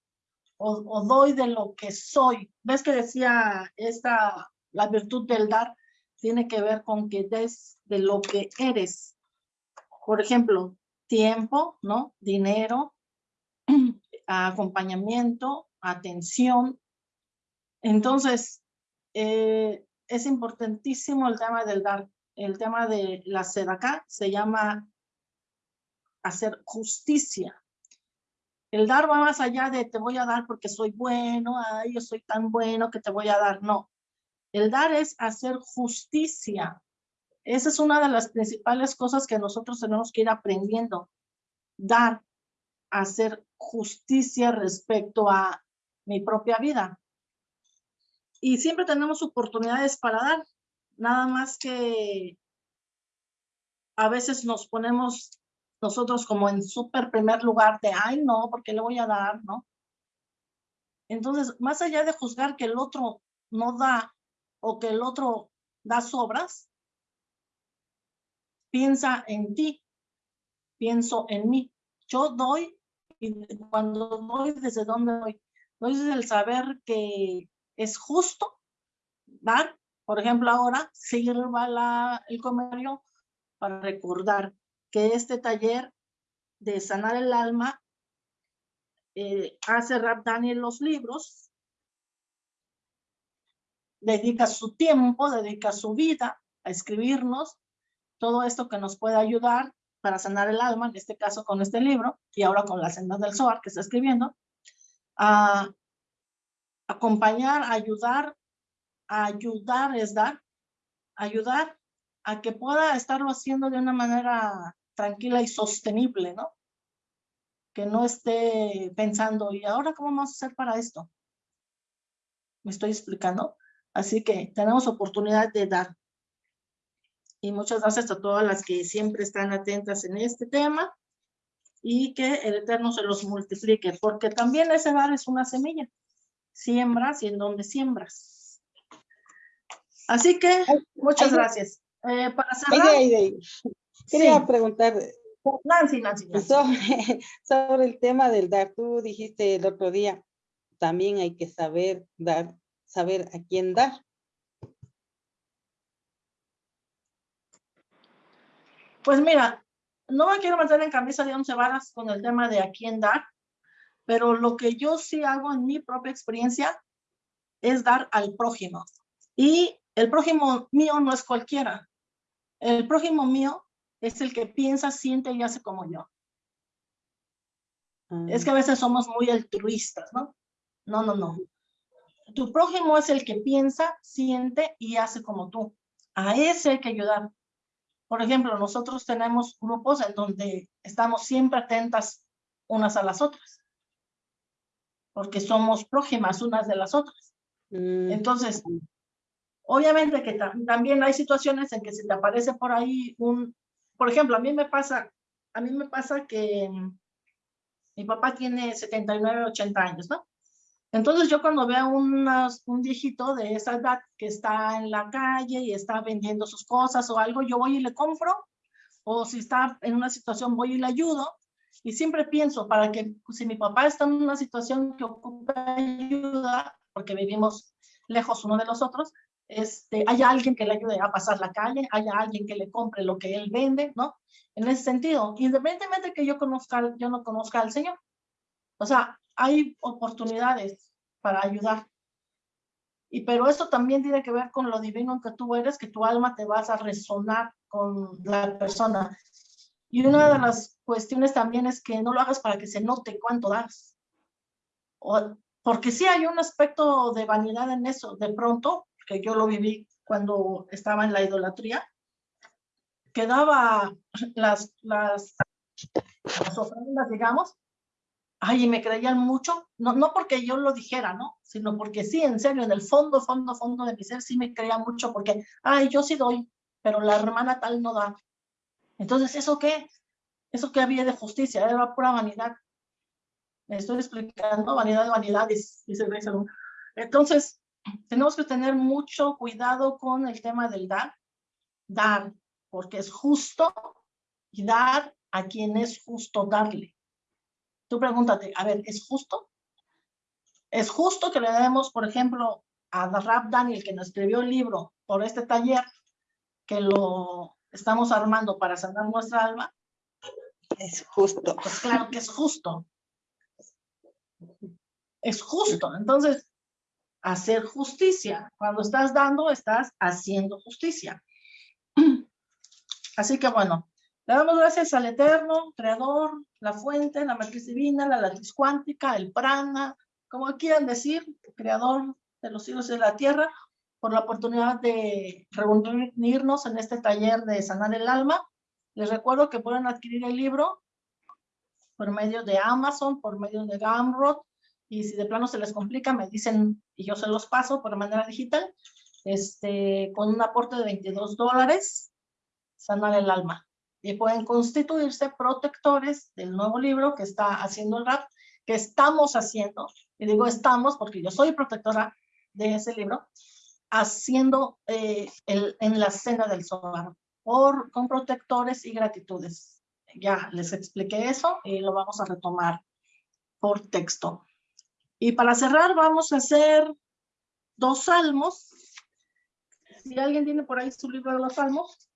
o, doy de lo que soy. ¿Ves que decía esta, la virtud del dar tiene que ver con que des de lo que eres? Por ejemplo, tiempo, ¿no? Dinero, acompañamiento, atención, Entonces, eh, es importantísimo el tema del dar. El tema de la acá se llama hacer justicia. El dar va más allá de te voy a dar porque soy bueno, ay, yo soy tan bueno que te voy a dar. No. El dar es hacer justicia. Esa es una de las principales cosas que nosotros tenemos que ir aprendiendo. Dar, hacer justicia respecto a mi propia vida. Y siempre tenemos oportunidades para dar. Nada más que a veces nos ponemos nosotros como en súper primer lugar de, ay, no, porque le voy a dar, ¿no? Entonces, más allá de juzgar que el otro no da o que el otro da sobras, piensa en ti, pienso en mí. Yo doy, y cuando doy, ¿desde dónde doy? Doy desde el saber que es justo dar, por ejemplo, ahora sirva la, el comercio para recordar que este taller de sanar el alma eh, hace Rap Daniel los libros, dedica su tiempo, dedica su vida a escribirnos todo esto que nos puede ayudar para sanar el alma, en este caso con este libro, y ahora con la senda del Zohar que está escribiendo, a acompañar, ayudar, ayudar es dar, ayudar a que pueda estarlo haciendo de una manera tranquila y sostenible, ¿no? Que no esté pensando, ¿y ahora cómo vamos a hacer para esto? ¿Me estoy explicando? Así que tenemos oportunidad de dar. Y muchas gracias a todas las que siempre están atentas en este tema y que el Eterno se los multiplique, porque también ese dar es una semilla. Siembras y en donde siembras. Así que muchas gracias. Eh, para cerrar. Quería preguntar. Nancy, Nancy, Sobre, el tema del dar, tú dijiste el otro día, también hay que saber dar, saber a quién dar. Pues mira, no me quiero meter en camisa de once varas con el tema de a quién dar, pero lo que yo sí hago en mi propia experiencia es dar al prójimo. Y el prójimo mío no es cualquiera. El prójimo mío es el que piensa, siente y hace como yo. Es que a veces somos muy altruistas, ¿no? No, no, no. Tu prójimo es el que piensa, siente y hace como tú. A ese hay que ayudar. Por ejemplo, nosotros tenemos grupos en donde estamos siempre atentas unas a las otras. Porque somos prójimas unas de las otras. Mm. Entonces, obviamente que también hay situaciones en que se te aparece por ahí un, por ejemplo, a mí me pasa, a mí me pasa que mi papá tiene 79, 80 años, ¿no? Entonces yo cuando veo unas, un viejito de esa edad que está en la calle y está vendiendo sus cosas o algo, yo voy y le compro, o si está en una situación voy y le ayudo, y siempre pienso para que si mi papá está en una situación que ocupa ayuda, porque vivimos lejos uno de los otros, este, haya alguien que le ayude a pasar la calle, haya alguien que le compre lo que él vende, ¿no? En ese sentido, independientemente de que yo conozca, yo no conozca al Señor. O sea, hay oportunidades para ayudar. Y pero eso también tiene que ver con lo divino que tú eres, que tu alma te vas a resonar con la persona. Y una de las cuestiones también es que no lo hagas para que se note cuánto das. O, porque sí hay un aspecto de vanidad en eso. De pronto, que yo lo viví cuando estaba en la idolatría, que daba las, las, las ofrendas, digamos, ay, y me creían mucho, no, no porque yo lo dijera, ¿no? Sino porque sí, en serio, en el fondo, fondo, fondo de mi ser sí me creía mucho porque, ay, yo sí doy, pero la hermana tal no da. Entonces, ¿eso qué? ¿Eso qué había de justicia? Era pura vanidad. Me estoy explicando, vanidad de vanidades, dice Entonces, tenemos que tener mucho cuidado con el tema del dar, dar, porque es justo y dar a quien es justo darle. Tú pregúntate, a ver, ¿es justo? ¿Es justo que le demos, por ejemplo, a Rap Daniel, que nos escribió el libro por este taller, que lo estamos armando para sanar nuestra alma? Es justo. Pues claro que es justo. Es justo. Entonces, hacer justicia. Cuando estás dando, estás haciendo justicia. Así que bueno, le damos gracias al Eterno, Creador, la fuente, la matriz divina, la latriz cuántica, el prana, como quieran decir, Creador de los cielos y de la tierra, por la oportunidad de reunirnos en este taller de sanar el alma. Les recuerdo que pueden adquirir el libro por medio de Amazon, por medio de Gumroad, y si de plano se les complica, me dicen y yo se los paso por manera digital, este, con un aporte de 22 dólares, sanar el alma. Y pueden constituirse protectores del nuevo libro que está haciendo el RAP, que estamos haciendo, y digo estamos porque yo soy protectora de ese libro, haciendo eh, el, en la cena del solar, por, con protectores y gratitudes. Ya les expliqué eso y lo vamos a retomar por texto. Y para cerrar vamos a hacer dos salmos. Si alguien tiene por ahí su libro de los salmos.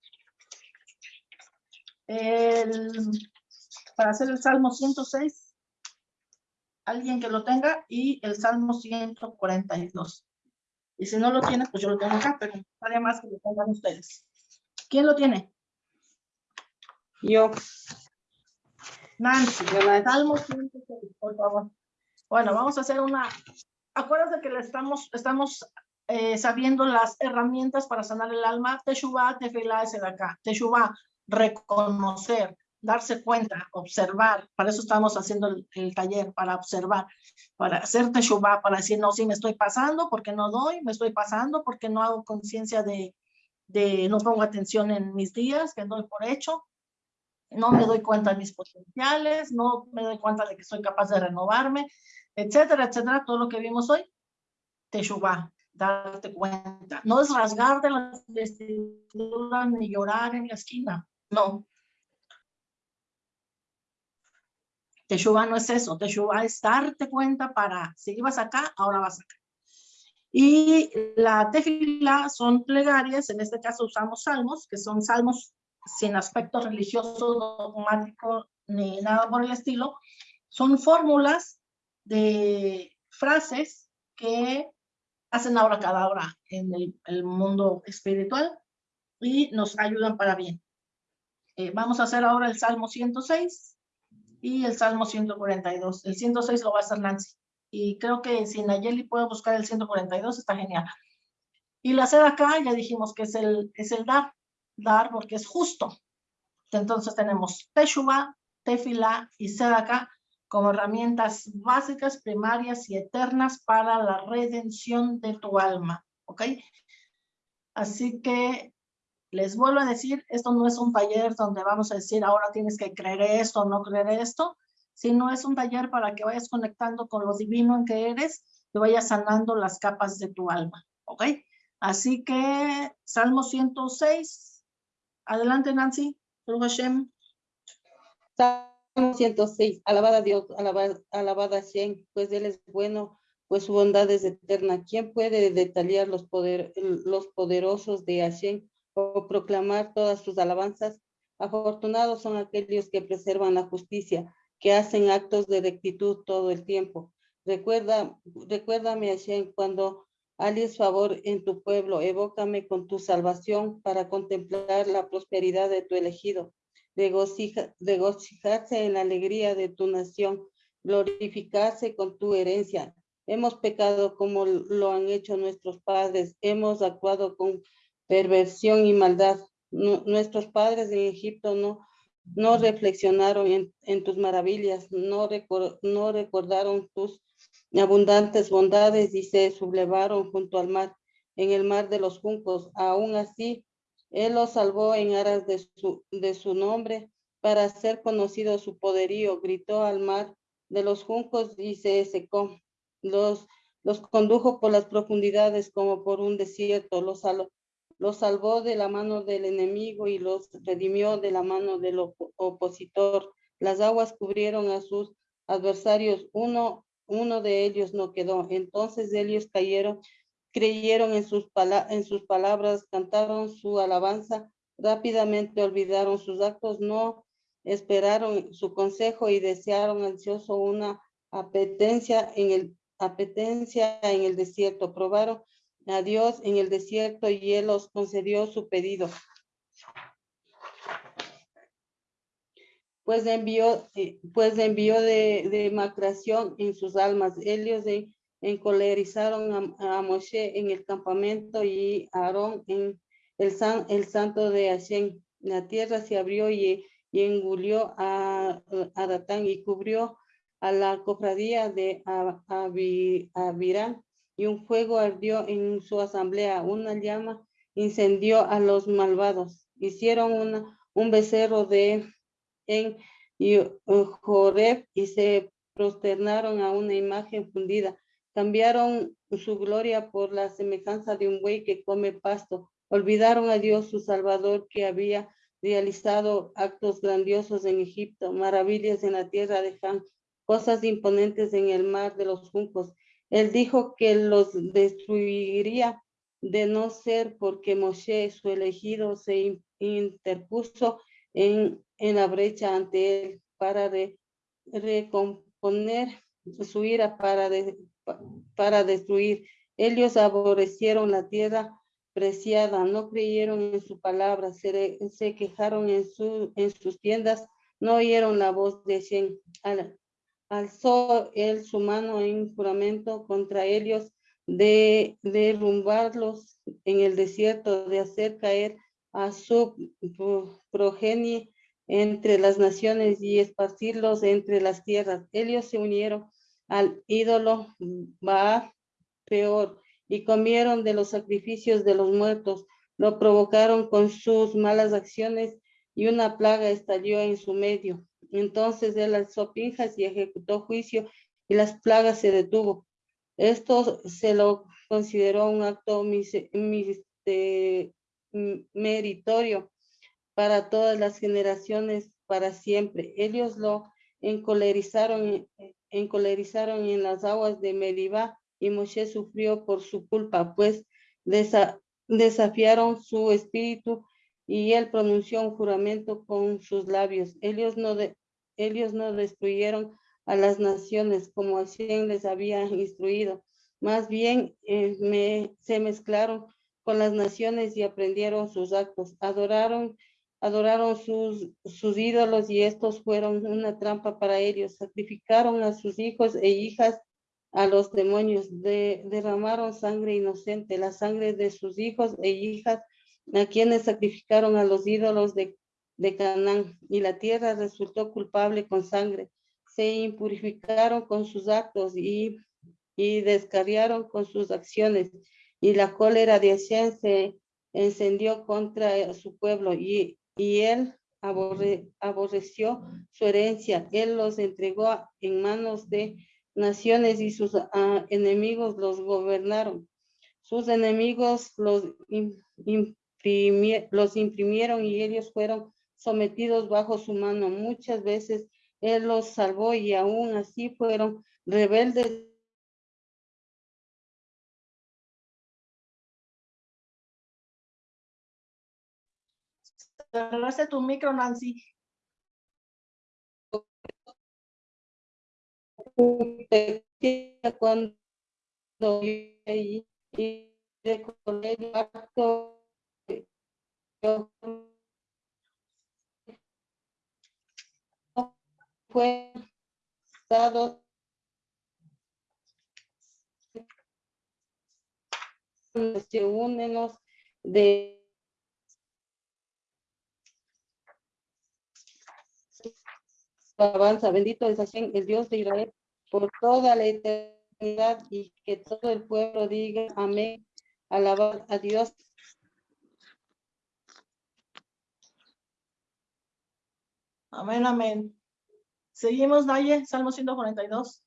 para hacer el salmo 106. Alguien que lo tenga y el salmo 142. Y si no lo tiene, pues yo lo tengo acá, pero estaría más que lo tengan ustedes. ¿Quién lo tiene? Yo. Nancy, Salmo 106, por favor. Bueno, vamos a hacer una... Acuérdate que le estamos, estamos eh, sabiendo las herramientas para sanar el alma. Teshuvah, tefilá, es de acá. Teshuvah, reconocer darse cuenta, observar, para eso estamos haciendo el, taller, para observar, para hacer teshuva, para decir, no, sí, me estoy pasando porque no doy, me estoy pasando porque no hago conciencia de, de, no pongo atención en mis días, que doy por hecho, no me doy cuenta de mis potenciales, no me doy cuenta de que soy capaz de renovarme, etcétera, etcétera, todo lo que vimos hoy, teshuva, darte cuenta. No es rasgar de las vestiduras ni llorar en la esquina, no, Teshuvah no es eso, Teshuvah es darte cuenta para, si ibas acá, ahora vas acá. Y la tefila son plegarias, en este caso usamos salmos, que son salmos sin aspecto religioso, dogmático, ni nada por el estilo. Son fórmulas de frases que hacen ahora cada hora en el, mundo espiritual y nos ayudan para bien. Eh, vamos a hacer ahora el Salmo 106 y el Salmo 142. El 106 lo va a hacer Nancy. Y creo que si Nayeli puede buscar el 142, está genial. Y la sed acá, ya dijimos que es el, es el dar, dar porque es justo. Entonces tenemos Teshuvah, Tefila y acá como herramientas básicas, primarias y eternas para la redención de tu alma. ¿Ok? Así que les vuelvo a decir, esto no es un taller donde vamos a decir, ahora tienes que creer esto o no creer esto, sino es un taller para que vayas conectando con lo divino en que eres y vayas sanando las capas de tu alma, ¿ok? Así que, Salmo 106. Adelante, Nancy. Hashem. Salmo 106. Alabada Dios, alabada, alabada a Hashem, pues Él es bueno, pues su bondad es eterna. ¿Quién puede detallar los, poder, los poderosos de Hashem? o proclamar todas sus alabanzas. Afortunados son aquellos que preservan la justicia, que hacen actos de rectitud todo el tiempo. Recuerda, recuérdame, Hashem, cuando alies favor en tu pueblo, evócame con tu salvación para contemplar la prosperidad de tu elegido, regocijarse en la alegría de tu nación, glorificarse con tu herencia. Hemos pecado como lo han hecho nuestros padres, hemos actuado con perversión y maldad. nuestros padres en Egipto no, no reflexionaron en, tus maravillas, no, no recordaron tus abundantes bondades y se sublevaron junto al mar, en el mar de los juncos. Aún así, Él los salvó en aras de su, de su nombre para hacer conocido su poderío. Gritó al mar de los juncos y se secó. Los, los condujo por las profundidades como por un desierto. Los, los salvó de la mano del enemigo y los redimió de la mano del opositor. Las aguas cubrieron a sus adversarios, uno, uno de ellos no quedó. Entonces ellos cayeron, creyeron en sus, en sus palabras, cantaron su alabanza, rápidamente olvidaron sus actos, no esperaron su consejo y desearon ansioso una apetencia en el, apetencia en el desierto. Probaron a Dios en el desierto y Él los concedió su pedido. Pues envió, eh, pues de, de macración en sus almas. Ellos de, encolerizaron a, a, Moshe en el campamento y Aarón en el, san, el santo de Hashem. La tierra se abrió y, y engulió a, a Datán y cubrió a la cofradía de Abirán y un fuego ardió en su asamblea, una llama incendió a los malvados. Hicieron un becerro de en Joreb y se prosternaron a una imagen fundida. Cambiaron su gloria por la semejanza de un buey que come pasto. Olvidaron a Dios su Salvador que había realizado actos grandiosos en Egipto, maravillas en la tierra de Han, cosas imponentes en el mar de los juncos. Él dijo que los destruiría de no ser porque Moshe, su elegido, se interpuso en, en la brecha ante él para recomponer su ira para, para destruir. Ellos aborrecieron la tierra preciada, no creyeron en su palabra, se, se quejaron en, su, en sus tiendas, no oyeron la voz de Shen alzó él su mano en juramento contra ellos de derrumbarlos en el desierto, de hacer caer a su progenie entre las naciones y esparcirlos entre las tierras. Ellos se unieron al ídolo Baal peor y comieron de los sacrificios de los muertos. Lo provocaron con sus malas acciones y una plaga estalló en su medio. Entonces él alzó pinjas y ejecutó juicio y las plagas se detuvo. Esto se lo consideró un acto meritorio para todas las generaciones para siempre. Ellos lo encolerizaron, encolerizaron en las aguas de Meribá y Moshe sufrió por su culpa, pues desafiaron su espíritu y él pronunció un juramento con sus labios. Ellos no, ellos no destruyeron a las naciones como así les había instruido. Más bien eh, se mezclaron con las naciones y aprendieron sus actos. Adoraron, adoraron sus, sus ídolos y estos fueron una trampa para ellos. Sacrificaron a sus hijos e hijas a los demonios. De, derramaron sangre inocente, la sangre de sus hijos e hijas a quienes sacrificaron a los ídolos de, de Canaán, y la tierra resultó culpable con sangre. Se impurificaron con sus actos y, y descarriaron con sus acciones, y la cólera de Hashem se encendió contra su pueblo, y, y él aborreció su herencia. Él los entregó en manos de naciones y sus ah, enemigos los gobernaron. Sus enemigos los los imprimieron y ellos fueron sometidos bajo su mano. Muchas veces Él los salvó y aún así fueron rebeldes. Cerraste tu micro, Nancy. Cuando y de colegio fue dado se únenos de avanza, bendito es Hashem, el Dios de Israel, por toda la eternidad y que todo el pueblo diga amén, alabar a Dios Amén, amén. Seguimos, Naye, Salmo 142.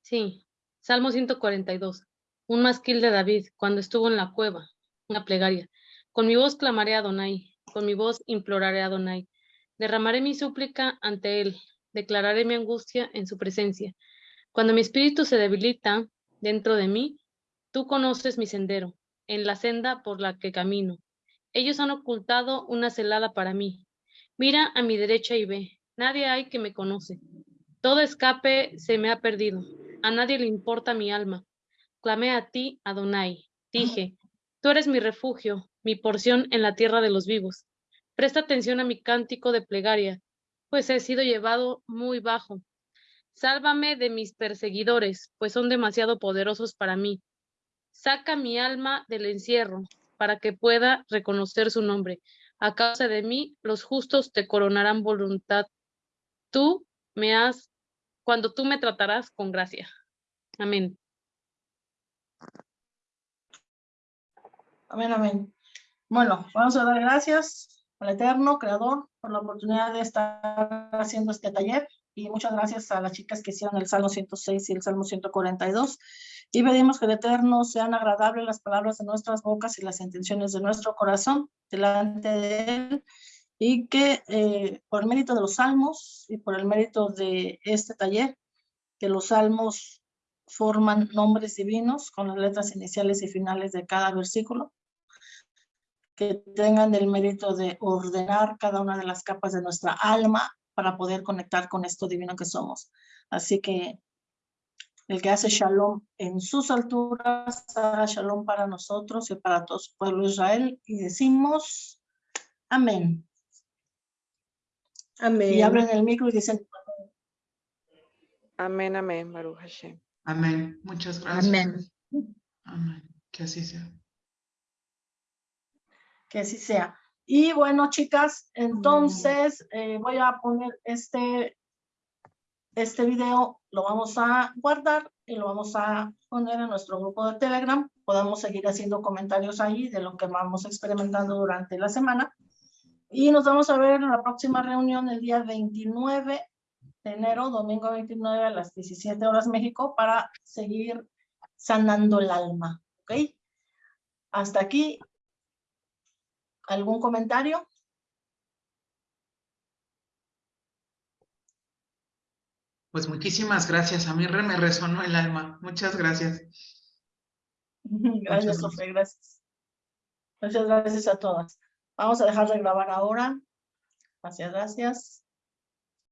Sí, Salmo 142. Un masquil de David, cuando estuvo en la cueva, una plegaria. Con mi voz clamaré a Donai, con mi voz imploraré a Donai. Derramaré mi súplica ante él, declararé mi angustia en su presencia. Cuando mi espíritu se debilita dentro de mí, tú conoces mi sendero, en la senda por la que camino. Ellos han ocultado una celada para mí, Mira a mi derecha y ve, nadie hay que me conoce. Todo escape se me ha perdido. a nadie le importa mi alma. Clamé a ti, Adonai. Dije, tú eres mi refugio, mi porción en la tierra de los vivos. Presta atención a mi cántico de plegaria, pues he sido llevado muy bajo. Sálvame de mis perseguidores, pues son demasiado poderosos para mí. Saca mi alma del encierro, para que pueda reconocer su nombre. A causa de mí, los justos te coronarán voluntad. Tú me has, cuando tú me tratarás con gracia. Amén. Amén, amén. Bueno, vamos a dar gracias al Eterno, Creador, por la oportunidad de estar haciendo este taller. Y muchas gracias a las chicas que hicieron el Salmo 106 y el Salmo 142. Y pedimos que el Eterno sean agradables las palabras de nuestras bocas y las intenciones de nuestro corazón delante de Él. Y que eh, por el mérito de los salmos y por el mérito de este taller, que los salmos forman nombres divinos con las letras iniciales y finales de cada versículo, que tengan el mérito de ordenar cada una de las capas de nuestra alma para poder conectar con esto divino que somos. Así que el que hace shalom en sus alturas, haga shalom para nosotros y para todo su pueblo Israel. Y decimos, amén. Amén. Y abren el micro y dicen, Amén, amén, Baruch Hashem. Amén. Muchas gracias. Amén. Amén. Que así sea. Que así sea. Y bueno, chicas, entonces eh, voy a poner este, este video, lo vamos a guardar y lo vamos a poner en nuestro grupo de Telegram. Podemos seguir haciendo comentarios ahí de lo que vamos experimentando durante la semana. Y nos vamos a ver en la próxima reunión el día 29 de enero, domingo 29 a las 17 horas México, para seguir sanando el alma. ¿Ok? Hasta aquí. ¿Algún comentario? Pues muchísimas gracias. A mí me resonó el alma. Muchas gracias. Gracias, Sofía, gracias. Muchas gracias a todas. Vamos a dejar de grabar ahora. Gracias, gracias.